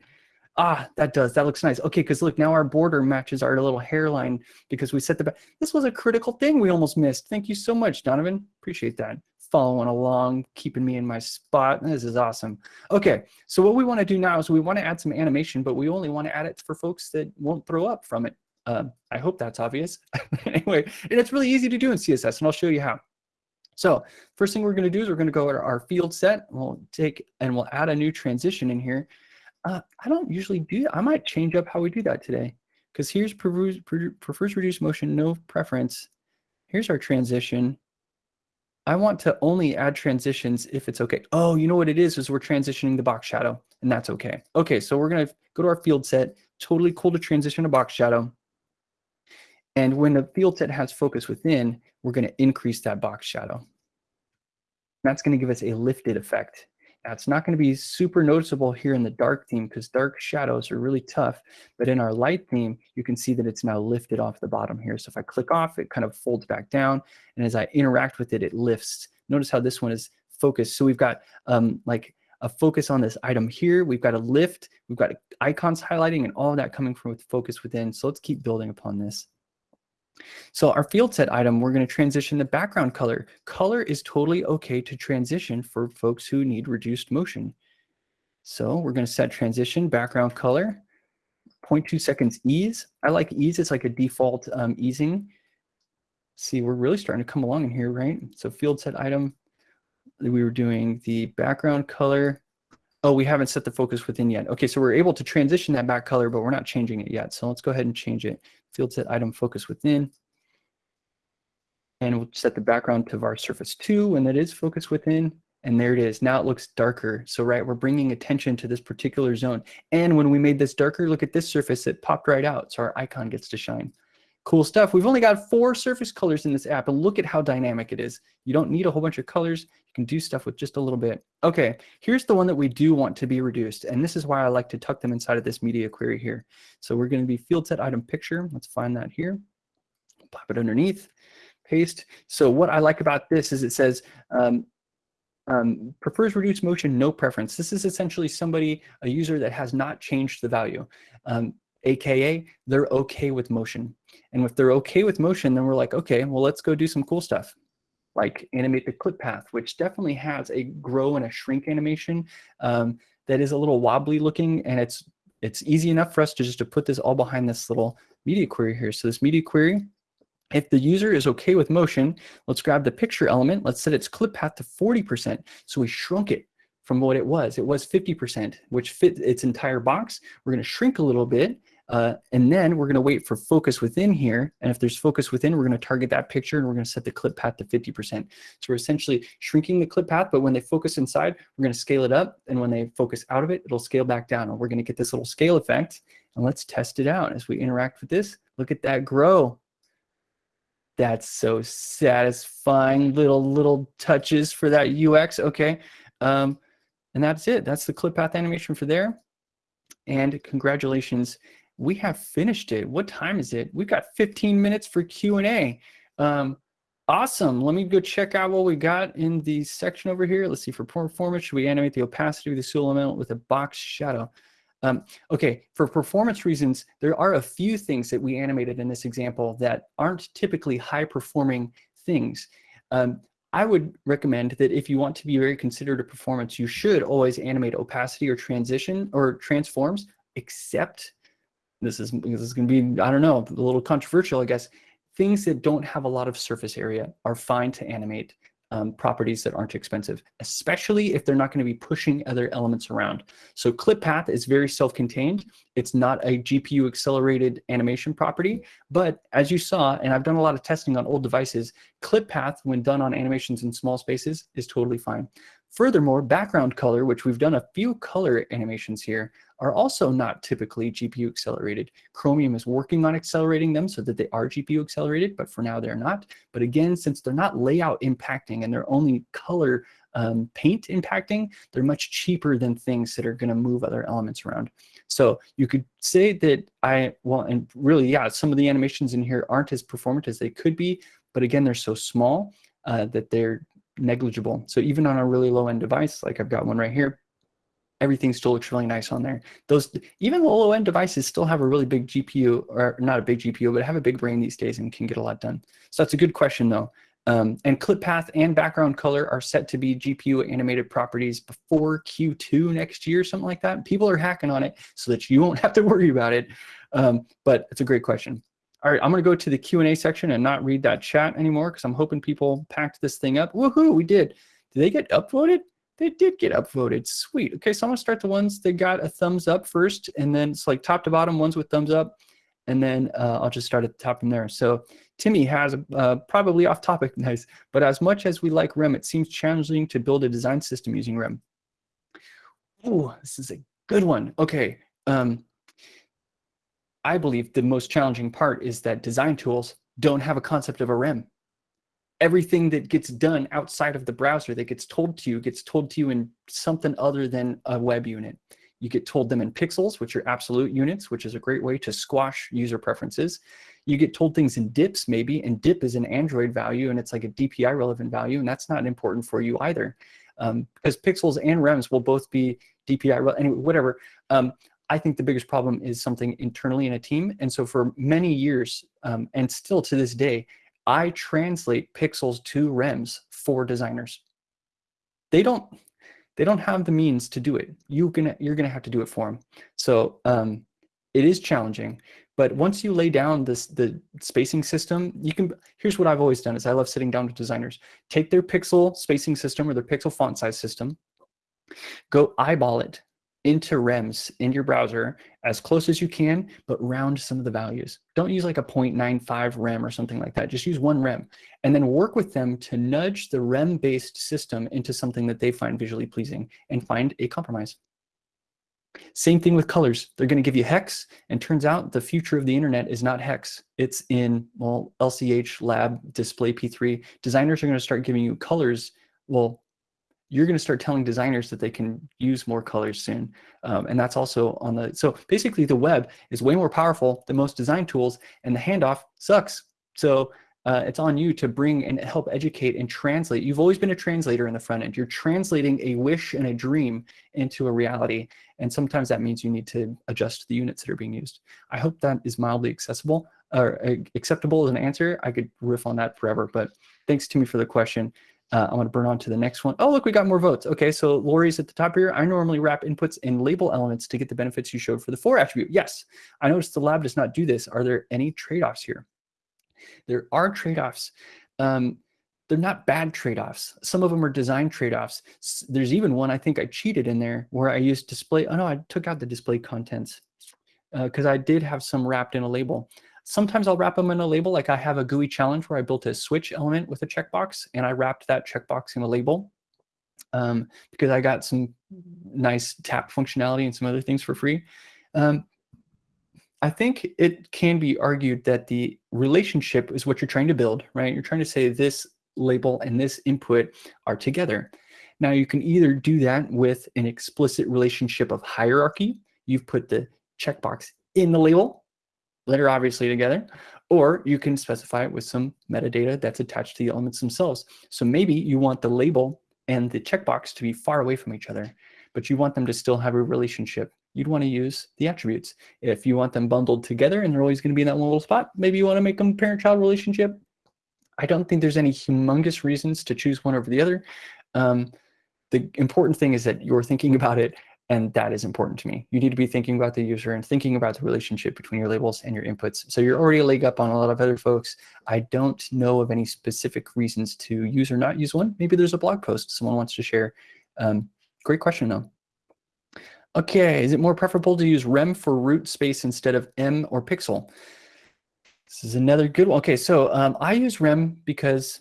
Ah, that does. That looks nice. Okay, because look, now our border matches our little hairline because we set the back. This was a critical thing we almost missed. Thank you so much, Donovan. Appreciate that following along, keeping me in my spot. This is awesome. Okay, so what we want to do now is we want to add some animation, but we only want to add it for folks that won't throw up from it. Uh, I hope that's obvious. anyway, and it's really easy to do in CSS, and I'll show you how. So first thing we're going to do is we're going to go to our field set. We'll take and we'll add a new transition in here. Uh, I don't usually do that. I might change up how we do that today because here's prefers, reduced motion, no preference. Here's our transition. I want to only add transitions if it's okay. Oh, you know what it is, is we're transitioning the box shadow, and that's okay. Okay, so we're gonna go to our field set. Totally cool to transition a box shadow. And when the field set has focus within, we're gonna increase that box shadow. That's gonna give us a lifted effect. It's not going to be super noticeable here in the dark theme because dark shadows are really tough. But in our light theme, you can see that it's now lifted off the bottom here. So if I click off, it kind of folds back down. And as I interact with it, it lifts. Notice how this one is focused. So we've got um, like a focus on this item here. We've got a lift. We've got icons highlighting and all that coming from with focus within. So let's keep building upon this. So our field set item, we're going to transition the background color. Color is totally okay to transition for folks who need reduced motion. So we're going to set transition background color, 0.2 seconds ease. I like ease, it's like a default um, easing. See, we're really starting to come along in here, right? So field set item, we were doing the background color. Oh, we haven't set the focus within yet. Okay, so we're able to transition that back color, but we're not changing it yet. So let's go ahead and change it field set item focus within. And we'll set the background to var surface 2 when that is focus within. And there it is. Now it looks darker. So right, we're bringing attention to this particular zone. And when we made this darker, look at this surface. It popped right out. So our icon gets to shine. Cool stuff. We've only got four surface colors in this app, and look at how dynamic it is. You don't need a whole bunch of colors. Can do stuff with just a little bit. Okay, here's the one that we do want to be reduced, and this is why I like to tuck them inside of this media query here. So we're going to be field set item picture. Let's find that here. Pop it underneath, paste. So what I like about this is it says um, um, prefers reduced motion, no preference. This is essentially somebody, a user that has not changed the value. Um, AKA, they're okay with motion. And if they're okay with motion, then we're like, okay, well, let's go do some cool stuff like animate the clip path, which definitely has a grow and a shrink animation um, that is a little wobbly looking and it's it's easy enough for us to just to put this all behind this little media query here. So this media query, if the user is okay with motion, let's grab the picture element. Let's set its clip path to 40%. So we shrunk it from what it was. It was 50%, which fit its entire box. We're going to shrink a little bit Uh, and then we're going to wait for focus within here. And if there's focus within, we're going to target that picture and we're going to set the clip path to 50%. So we're essentially shrinking the clip path, but when they focus inside, we're going to scale it up. And when they focus out of it, it'll scale back down. And we're going to get this little scale effect. And let's test it out as we interact with this. Look at that grow. That's so satisfying. Little, little touches for that UX. Okay. Um, and that's it. That's the clip path animation for there. And congratulations, we have finished it. What time is it? We've got 15 minutes for Q&A. Um, awesome. Let me go check out what we got in the section over here. Let's see, for performance, should we animate the opacity of the pseudo element with a box shadow? Um, okay, for performance reasons, there are a few things that we animated in this example that aren't typically high performing things. Um, I would recommend that if you want to be very considered of performance, you should always animate opacity or transition or transforms, except this is, this is going to be, I don't know, a little controversial, I guess. Things that don't have a lot of surface area are fine to animate um, properties that aren't expensive, especially if they're not going to be pushing other elements around. So clip path is very self-contained. It's not a GPU accelerated animation property, but as you saw, and I've done a lot of testing on old devices, clip path when done on animations in small spaces is totally fine. Furthermore, background color, which we've done a few color animations here, are also not typically GPU accelerated. Chromium is working on accelerating them so that they are GPU accelerated, but for now they're not. But again, since they're not layout impacting and they're only color um, paint impacting, they're much cheaper than things that are going to move other elements around. So you could say that I, well, and really, yeah, some of the animations in here aren't as performant as they could be, but again, they're so small uh, that they're negligible. So even on a really low end device, like I've got one right here, everything still looks really nice on there. Those even the low end devices still have a really big GPU, or not a big GPU, but have a big brain these days and can get a lot done. So that's a good question though. Um, and clip path and background color are set to be GPU animated properties before Q2 next year, something like that. People are hacking on it so that you won't have to worry about it. Um, but it's a great question. All right, I'm gonna go to the Q&A section and not read that chat anymore because I'm hoping people packed this thing up. Woohoo, we did. Did they get upvoted? They did get upvoted. Sweet. Okay, so I'm gonna start the ones that got a thumbs up first, and then it's like top to bottom ones with thumbs up, and then uh, I'll just start at the top from there. So Timmy has a, uh, probably off topic, nice, but as much as we like REM, it seems challenging to build a design system using REM. Ooh, this is a good one. Okay, um, I believe the most challenging part is that design tools don't have a concept of a REM everything that gets done outside of the browser that gets told to you gets told to you in something other than a web unit. You get told them in pixels, which are absolute units, which is a great way to squash user preferences. You get told things in dips maybe, and dip is an Android value and it's like a DPI relevant value, and that's not important for you either. Um, because pixels and REMs will both be DPI, anyway, whatever. Um, I think the biggest problem is something internally in a team. And so for many years, um, and still to this day, I translate pixels to REMs for designers. They don't, they don't have the means to do it. You gonna, you're gonna have to do it for them. So um, it is challenging, but once you lay down this the spacing system, you can, here's what I've always done is I love sitting down with designers. Take their pixel spacing system or their pixel font size system, go eyeball it, into REMs in your browser as close as you can, but round some of the values. Don't use like a 0.95 REM or something like that. Just use one REM and then work with them to nudge the REM-based system into something that they find visually pleasing and find a compromise. Same thing with colors. They're going to give you hex, and turns out the future of the internet is not hex. It's in, well, LCH, lab, display P3. Designers are going to start giving you colors. Well, you're going to start telling designers that they can use more colors soon. Um, and that's also on the, so basically the web is way more powerful than most design tools and the handoff sucks. So uh, it's on you to bring and help educate and translate. You've always been a translator in the front end. You're translating a wish and a dream into a reality. And sometimes that means you need to adjust the units that are being used. I hope that is mildly accessible or uh, acceptable as an answer. I could riff on that forever, but thanks Timmy for the question. Uh, I want to burn on to the next one. Oh, look, we got more votes. Okay, so Lori's at the top here. I normally wrap inputs in label elements to get the benefits you showed for the for attribute. Yes, I noticed the lab does not do this. Are there any trade-offs here? There are trade-offs. Um, they're not bad trade-offs. Some of them are design trade-offs. There's even one I think I cheated in there where I used display. Oh no, I took out the display contents. because uh, I did have some wrapped in a label. Sometimes I'll wrap them in a label, like I have a GUI challenge where I built a switch element with a checkbox, and I wrapped that checkbox in a label um, because I got some nice tap functionality and some other things for free. Um, I think it can be argued that the relationship is what you're trying to build, right? You're trying to say this label and this input are together. Now you can either do that with an explicit relationship of hierarchy. You've put the checkbox in the label, letter obviously together, or you can specify it with some metadata that's attached to the elements themselves. So maybe you want the label and the checkbox to be far away from each other, but you want them to still have a relationship. You'd want to use the attributes. If you want them bundled together and they're always going to be in that one little spot, maybe you want to make them parent-child relationship. I don't think there's any humongous reasons to choose one over the other. Um, the important thing is that you're thinking about it and that is important to me. You need to be thinking about the user and thinking about the relationship between your labels and your inputs. So you're already a leg up on a lot of other folks. I don't know of any specific reasons to use or not use one. Maybe there's a blog post someone wants to share. Um, great question though. Okay, is it more preferable to use rem for root space instead of em or pixel? This is another good one. Okay, so um, I use rem because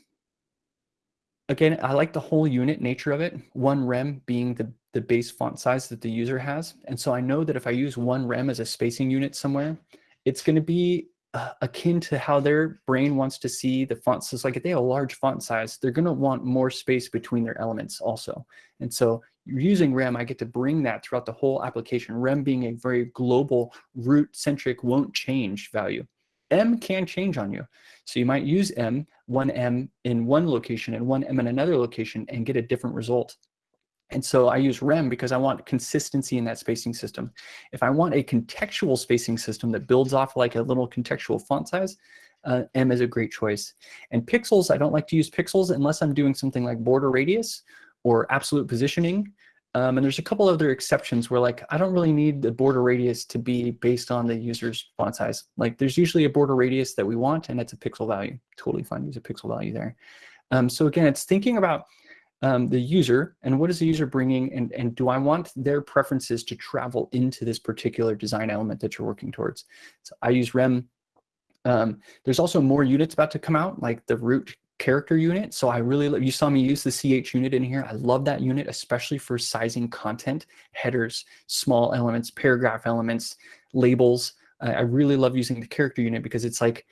Again, I like the whole unit nature of it, one rem being the, the base font size that the user has. And so I know that if I use one rem as a spacing unit somewhere, it's going to be uh, akin to how their brain wants to see the font size. Like if they have a large font size, they're going to want more space between their elements also. And so using rem, I get to bring that throughout the whole application. Rem being a very global root-centric won't change value. em can change on you. So you might use em, one em in one location and one em in another location and get a different result. And so I use REM because I want consistency in that spacing system. If I want a contextual spacing system that builds off like a little contextual font size, uh, em is a great choice. And pixels, I don't like to use pixels unless I'm doing something like border radius or absolute positioning um, and there's a couple other exceptions where like, I don't really need the border radius to be based on the user's font size. Like there's usually a border radius that we want and it's a pixel value. Totally fine, use a pixel value there. Um, so again, it's thinking about um, the user and what is the user bringing and, and do I want their preferences to travel into this particular design element that you're working towards. So I use REM. Um, there's also more units about to come out like the root character unit. So I really, love, you saw me use the CH unit in here. I love that unit, especially for sizing content, headers, small elements, paragraph elements, labels. I really love using the character unit because it's like,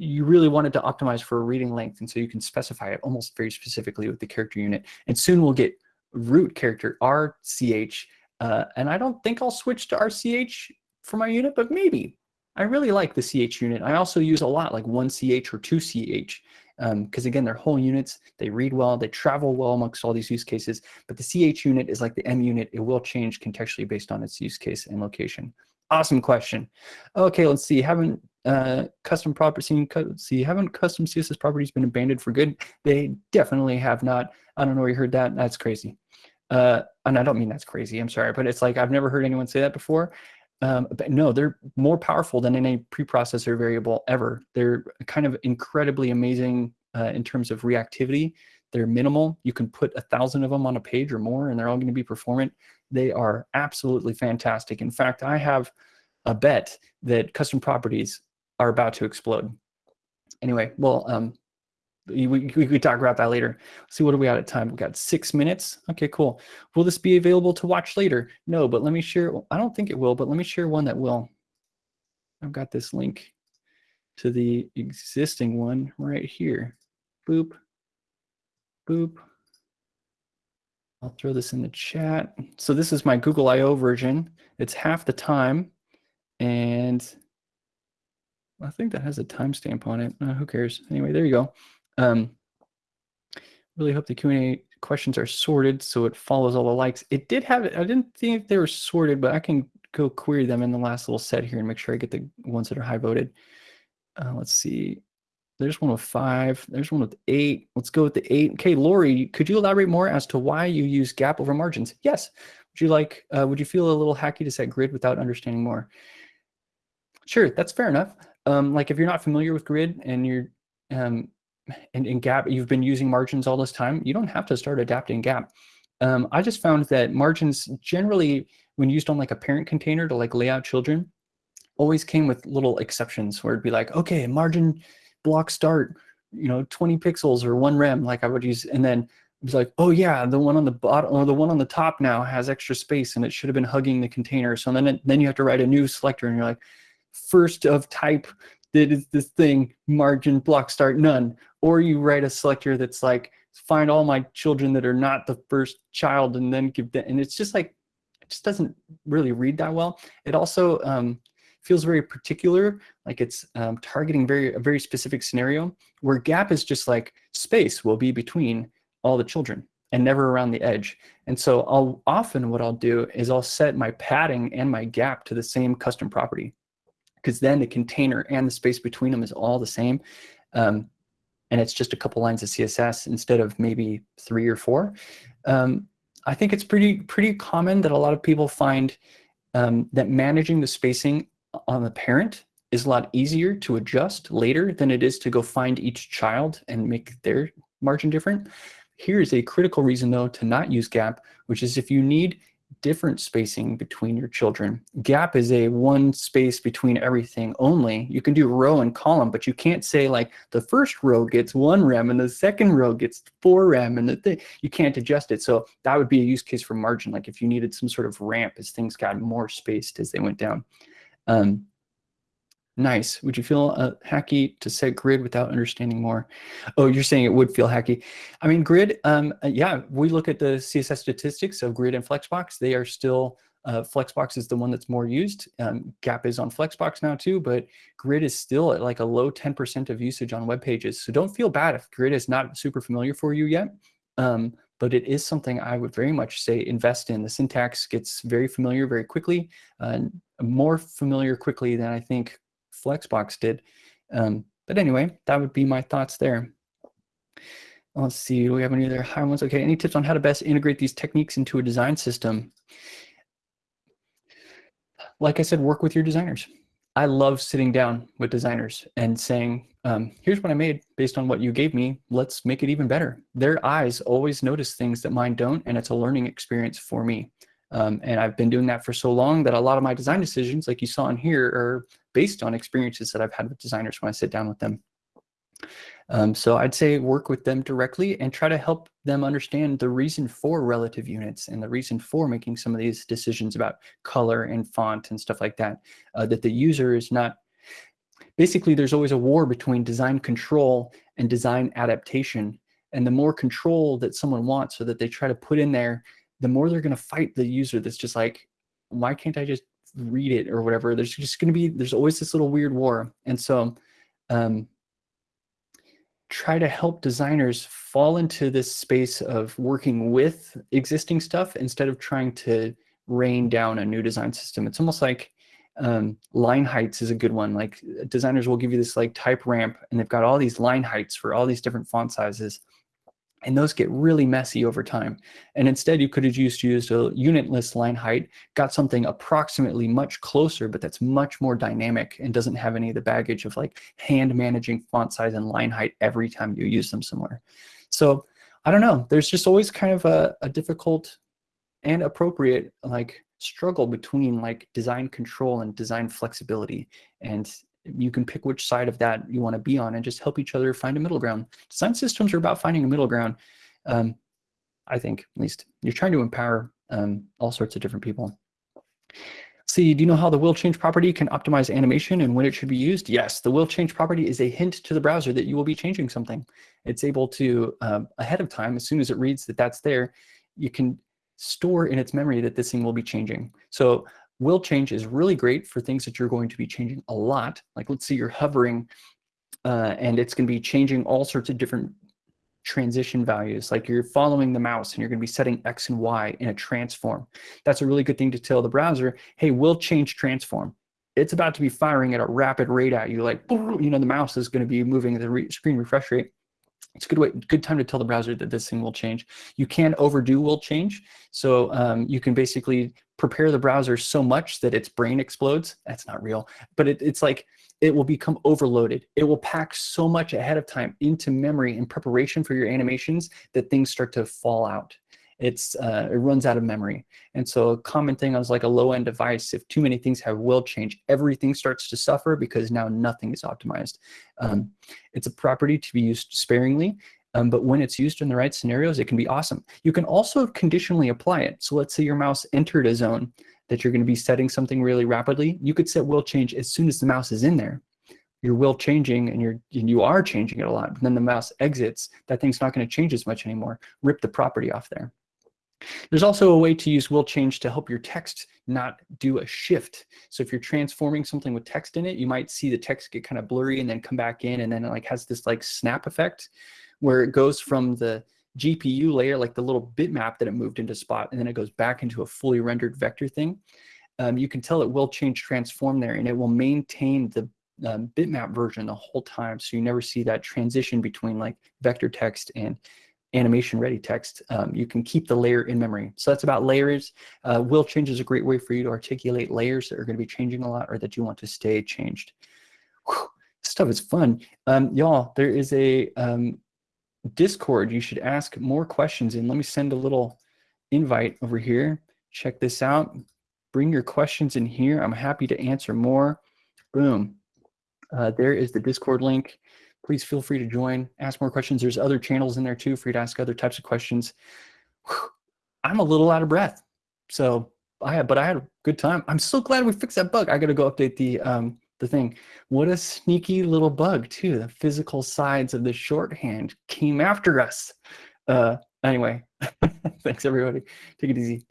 you really wanted to optimize for a reading length. And so you can specify it almost very specifically with the character unit. And soon we'll get root character, RCH. Uh, and I don't think I'll switch to RCH for my unit, but maybe. I really like the CH unit. I also use a lot like 1CH or 2CH because um, again, they're whole units, they read well, they travel well amongst all these use cases, but the CH unit is like the em unit, it will change contextually based on its use case and location. Awesome question. Okay, let's see, haven't uh, custom properties, see, haven't custom CSS properties been abandoned for good? They definitely have not. I don't know where you heard that, that's crazy. Uh, and I don't mean that's crazy, I'm sorry, but it's like, I've never heard anyone say that before. Um, but no, they're more powerful than any preprocessor variable ever. They're kind of incredibly amazing uh, in terms of reactivity. They're minimal. You can put a thousand of them on a page or more, and they're all going to be performant. They are absolutely fantastic. In fact, I have a bet that custom properties are about to explode. Anyway, well, um, we, we, could talk about that later. Let's see, what are we at at time? We've got six minutes. Okay, cool. Will this be available to watch later? No, but let me share. I don't think it will, but let me share one that will. I've got this link to the existing one right here. Boop, boop. I'll throw this in the chat. So this is my Google I.O. version. It's half the time. And I think that has a timestamp on it. Uh, who cares? Anyway, there you go. Um, really hope the Q&A questions are sorted so it follows all the likes. It did have it. I didn't think they were sorted, but I can go query them in the last little set here and make sure I get the ones that are high voted. Uh, let's see. There's one with five. There's one with eight. Let's go with the eight. Okay, Lori, could you elaborate more as to why you use gap over margins? Yes. Would you like? Uh, would you feel a little hacky to set grid without understanding more? Sure, that's fair enough. Um, like if you're not familiar with grid and you're um, and in Gap, you've been using margins all this time, you don't have to start adapting Gap. Um, I just found that margins generally, when used on like a parent container to like lay out children, always came with little exceptions where it'd be like, okay, margin block start, you know, 20 pixels or one rem, like I would use, and then it was like, oh yeah, the one on the bottom or the one on the top now has extra space and it should have been hugging the container. So then, it, then you have to write a new selector and you're like, first of type that is this thing, margin block start none. Or you write a selector that's like, find all my children that are not the first child and then give them, and it's just like, it just doesn't really read that well. It also um, feels very particular, like it's um, targeting very a very specific scenario, where gap is just like space will be between all the children and never around the edge. And so I'll often what I'll do is I'll set my padding and my gap to the same custom property because then the container and the space between them is all the same. Um, and it's just a couple lines of CSS instead of maybe three or four. Um, I think it's pretty pretty common that a lot of people find um, that managing the spacing on the parent is a lot easier to adjust later than it is to go find each child and make their margin different. Here's a critical reason though to not use gap, which is if you need different spacing between your children. Gap is a one space between everything only. You can do row and column, but you can't say like the first row gets one rem and the second row gets four rem and the thing, you can't adjust it. So that would be a use case for margin. Like if you needed some sort of ramp as things got more spaced as they went down. Um, Nice. Would you feel uh, hacky to set grid without understanding more? Oh, you're saying it would feel hacky. I mean, grid, um, uh, yeah, we look at the CSS statistics of grid and Flexbox. They are still, uh, Flexbox is the one that's more used. Um, Gap is on Flexbox now too, but grid is still at like a low 10% of usage on web pages. So don't feel bad if grid is not super familiar for you yet. Um, but it is something I would very much say invest in. The syntax gets very familiar very quickly, uh, more familiar quickly than I think Flexbox did. Um, but anyway, that would be my thoughts there. Let's see, do we have any other high ones? Okay, any tips on how to best integrate these techniques into a design system? Like I said, work with your designers. I love sitting down with designers and saying, um, here's what I made based on what you gave me. Let's make it even better. Their eyes always notice things that mine don't, and it's a learning experience for me. Um, and I've been doing that for so long that a lot of my design decisions, like you saw in here, are based on experiences that I've had with designers when I sit down with them. Um, so I'd say work with them directly and try to help them understand the reason for relative units and the reason for making some of these decisions about color and font and stuff like that, uh, that the user is not, basically there's always a war between design control and design adaptation. And the more control that someone wants so that they try to put in there the more they're going to fight the user that's just like, why can't I just read it or whatever? There's just going to be, there's always this little weird war. And so um, try to help designers fall into this space of working with existing stuff instead of trying to rain down a new design system. It's almost like um, line heights is a good one. Like designers will give you this like type ramp and they've got all these line heights for all these different font sizes and those get really messy over time. And instead, you could have used, used a unit list line height, got something approximately much closer, but that's much more dynamic and doesn't have any of the baggage of like hand managing font size and line height every time you use them somewhere. So I don't know, there's just always kind of a, a difficult and appropriate like struggle between like design control and design flexibility. And you can pick which side of that you want to be on and just help each other find a middle ground. Design systems are about finding a middle ground. Um, I think, at least. You're trying to empower um, all sorts of different people. See, do you know how the will change property can optimize animation and when it should be used? Yes, the will change property is a hint to the browser that you will be changing something. It's able to, um, ahead of time, as soon as it reads that that's there, you can store in its memory that this thing will be changing. So will change is really great for things that you're going to be changing a lot. Like let's say you're hovering uh, and it's going to be changing all sorts of different transition values. Like you're following the mouse and you're going to be setting X and Y in a transform. That's a really good thing to tell the browser, hey, we'll change transform. It's about to be firing at a rapid rate at you. Like, you know, the mouse is going to be moving at the re screen refresh rate it's a good way, good time to tell the browser that this thing will change. You can overdo will change. So um, you can basically prepare the browser so much that its brain explodes. That's not real, but it, it's like it will become overloaded. It will pack so much ahead of time into memory in preparation for your animations that things start to fall out. It's uh, it runs out of memory. And so a common thing on like a low end device, if too many things have will change, everything starts to suffer because now nothing is optimized. Um, it's a property to be used sparingly. Um, but when it's used in the right scenarios, it can be awesome. You can also conditionally apply it. So let's say your mouse entered a zone that you're going to be setting something really rapidly. You could set will change as soon as the mouse is in there your will changing and you're and you are changing it a lot but then the mouse exits that thing's not going to change as much anymore rip the property off there there's also a way to use will change to help your text not do a shift so if you're transforming something with text in it you might see the text get kind of blurry and then come back in and then it like has this like snap effect where it goes from the GPU layer like the little bitmap that it moved into spot and then it goes back into a fully rendered vector thing um, you can tell it will change transform there and it will maintain the um, bitmap version the whole time. So you never see that transition between like vector text and animation ready text. Um, you can keep the layer in memory. So that's about layers. Uh, will change is a great way for you to articulate layers that are going to be changing a lot or that you want to stay changed. Whew, stuff is fun. Um, Y'all, there is a um, Discord. You should ask more questions and let me send a little invite over here. Check this out. Bring your questions in here. I'm happy to answer more. Boom. Uh, there is the Discord link. Please feel free to join, ask more questions. There's other channels in there too for you to ask other types of questions. I'm a little out of breath. So I but I had a good time. I'm so glad we fixed that bug. I got to go update the um, the thing. What a sneaky little bug too. The physical sides of the shorthand came after us. Uh, anyway, thanks everybody. Take it easy.